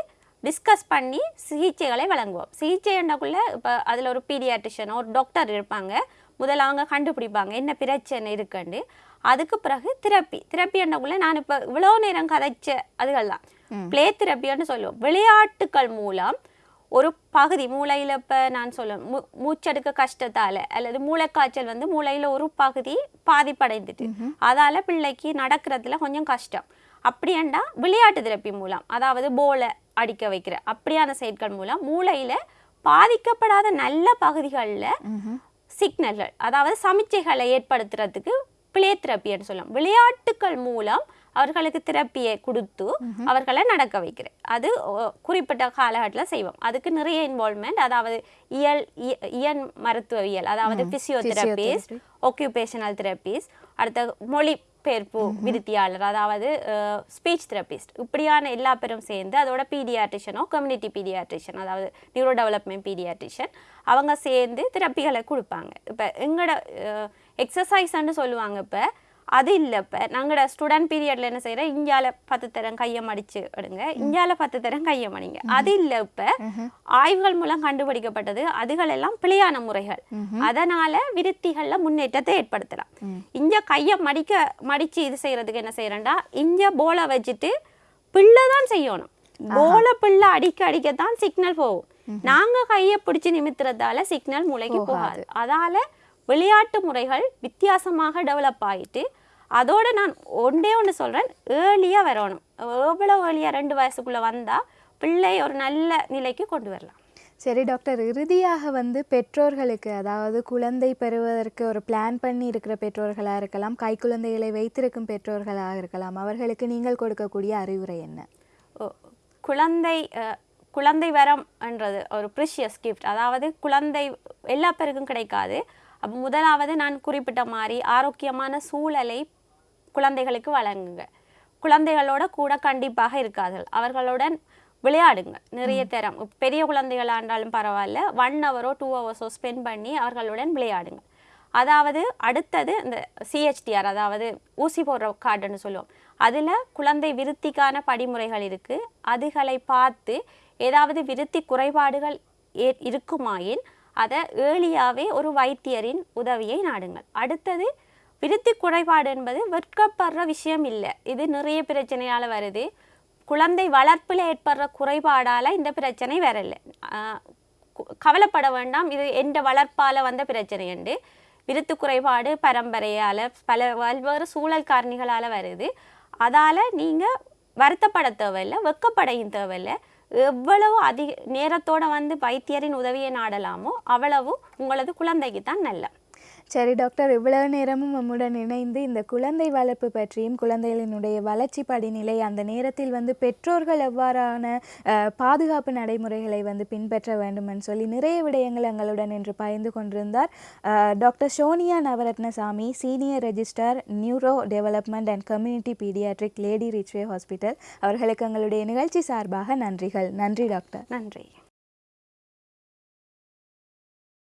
டிஸ்கஸ் பண்ணி சிகிச்சைகளை வழங்குவோம். சிகிச்சை என்னக்குள்ள இப்போ அதில் ஒரு பீடியாட்ரிஷியன் ஒரு டாக்டர் இருப்பாங்க. முதல்ல அவங்க கண்டுபிடிப்பாங்க என்ன பிரச்சனை இருக்குன்னு. அதுக்கு பிறகு தெரப்பி தெரப்பி என்னக்குள்ள நான் இப்போ இவ்வளோ நேரம் கதைச்ச அதுகள் தான் ப்ளே தெரப்பின்னு சொல்லுவோம். விளையாட்டுக்கள் மூலம் ஒரு பகுதி மூளையில் இப்போ நான் சொல்லுவேன் மூ மூச்செடுக்க கஷ்டத்தால் அல்லது மூளைக்காய்ச்சல் வந்து மூளையில் ஒரு பகுதி பாதிப்படைந்துட்டு அதால் பிள்ளைக்கு நடக்கிறதுல கொஞ்சம் கஷ்டம். அப்படியாண்டா விளையாட்டு தெரப்பி மூலம் அதாவது போலை அடிக்க வைக்கிற அப்படியான செயற்கள் மூலம் மூளையில் பாதிக்கப்படாத நல்ல பகுதிகளில் சிக்னல்கள் அதாவது சமிச்சைகளை ஏற்படுத்துறதுக்கு பிளே தெரப்பின்னு சொல்லலாம் விளையாட்டுக்கள் மூலம் அவர்களுக்கு தெரப்பியை கொடுத்து அவர்களை நடக்க வைக்கிறேன். அது குறிப்பிட்ட காலகட்டத்தில் செய்வோம். அதுக்கு நிறைய இன்வால்மெண்ட் அதாவது இயல் இய- இயன் மருத்துவவியல் அதாவது பிசியோதெரபிஸ்ட் ஒக்யூபேஷனல் தெரபிஸ்ட் அடுத்த மொழி பெயர்ப்பு விருத்தியாளர் அதாவது ஸ்பீச் தெரபிஸ்ட் இப்படியான எல்லா பேரும் சேர்ந்து அதோட பீடியாட்ரிஷனோ கம்யூனிட்டி பீடியாட்ரிஷன் அதாவது நியூரோ டெவலப்மெண்ட் பீடியாட்ரிஷன் அவங்க சேர்ந்து தெரப்பிகளை கொடுப்பாங்க. இப்போ எங்களோட எக்ஸசைஸ்ன்னு சொல்லுவாங்க இப்போ அது இல்லை இப்போ. நாங்களோட ஸ்டூடெண்ட் பீரியடில் என்ன செய்கிறோம் இந்தியால பத்து தரம் கையை மடிச்சு எடுங்க. இந்தியால பத்து தரம் கையை மடிங்க அது இல்லை இப்போ. ஆய்வுகள் மூலம் கண்டுபிடிக்கப்பட்டது அதுகள் எல்லாம் பிழையான முறைகள். அதனால விருத்திகள்ல முன்னேற்றத்தை ஏற்படுத்தலாம். இங்க கையை மடிக்க மடிச்சு இது செய்யறதுக்கு என்ன செய்யறேன்டா இங்க போலை வச்சுட்டு பிள்ளை தான் செய்யணும். போல பிள்ளை அடிக்க அடிக்கத்தான் சிக்னல் போகும். நாங்க கையை பிடிச்சு நிமித்துறதால சிக்னல் மூளைக்கு போகாது. அதால விளையாட்டு முறைகள் வித்தியாசமாக டெவலப் ஆயிட்டு அதோட நான் ஒன்றே ஒன்று சொல்றேன் ஏர்லியாக வரணும். எவ்வளோ ஏர்லியாக ரெண்டு வயசுக்குள்ள வந்தா பிள்ளை ஒரு நல்ல நிலைக்கு கொண்டு வரலாம். சரி டாக்டர் இறுதியாக வந்து பெற்றோர்களுக்கு அதாவது குழந்தை பெறுவதற்கு ஒரு பிளான் பண்ணி இருக்கிற பெற்றோர்களாக இருக்கலாம் கை குழந்தைகளை வைத்திருக்கும் பெற்றோர்களாக இருக்கலாம் அவர்களுக்கு நீங்கள் கொடுக்கக்கூடிய அறிவுரை என்ன? ஓ, குழந்தை குழந்தை வரம் என்றது ஒரு ப்ரிஷியஸ் கிஃப்ட் அதாவது குழந்தை எல்லா பேருக்கும் கிடைக்காது. அப்போ முதலாவது நான் குறிப்பிட்ட மாதிரி ஆரோக்கியமான சூழலை குழந்தைகளுக்கு வழங்குங்க. குழந்தைகளோட கூட கண்டிப்பாக இருக்கார்கள் அவர்களுடன் விளையாடுங்க நிறைய தரம். பெரிய குழந்தைகளாக இருந்தாலும் பரவாயில்ல. ஒன் ஹவரோ டூ ஹவர்ஸோ ஸ்பெண்ட் பண்ணி அவர்களுடன் விளையாடுங்க அதாவது அடுத்தது இந்த சிஹெச்டிஆர் அதாவது ஊசி போடுற கார்டுன்னு சொல்லுவோம். அதில் குழந்தை விருத்திக்கான படிமுறைகள் இருக்குது அதுகளை பார்த்து ஏதாவது விருத்தி குறைபாடுகள் ஏ இருக்குமாயின் அதை ஏர்லியாகவே ஒரு வைத்தியரின் உதவியை நாடுங்கள். அடுத்தது விருத்தி குறைபாடு என்பது வெட்கப்படுற விஷயம் இல்லை. இது நிறைய பிரச்சனையால் வருது. குழந்தை வளர்ப்பில் ஏற்படுற குறைபாடால் இந்த பிரச்சனை வரலை. கவலைப்பட வேண்டாம். இது எந்த வளர்ப்பால் வந்த பிரச்சனை உண்டு. விருத்து குறைபாடு பரம்பரையால் பல பல்வேறு சூழல் காரணிகளால் வருது. அதால் நீங்கள் வருத்தப்பட தேவையில்லை வெக்கப்படையும் தேவையில்லை. எவ்வளவு அதிக நேரத்தோட வந்து வைத்தியரின் உதவியை நாடலாமோ அவ்வளவும் உங்களது குழந்தைக்கு தான் நல்ல. சரி டாக்டர். இவ்வளவு நேரமும் நம்முடன் இணைந்து இந்த குழந்தை வளர்ப்பு பற்றியும் குழந்தைகளினுடைய வளர்ச்சி படிநிலை அந்த நேரத்தில் வந்து பெற்றோர்கள் எவ்வாறான பாதுகாப்பு நடைமுறைகளை வந்து பின்பற்ற வேண்டும்னு சொல்லி நிறைய விடயங்கள் எங்களுடன் இன்று பகிர்ந்து கொண்டிருந்தார். Doctor Sonia Navaratnasamy senior register neuro development and community paediatric Lady Ridgeway Hospital. அவர்களுக்கு எங்களுடைய நிகழ்ச்சி சார்பாக நன்றிகள். நன்றி டாக்டர். நன்றி.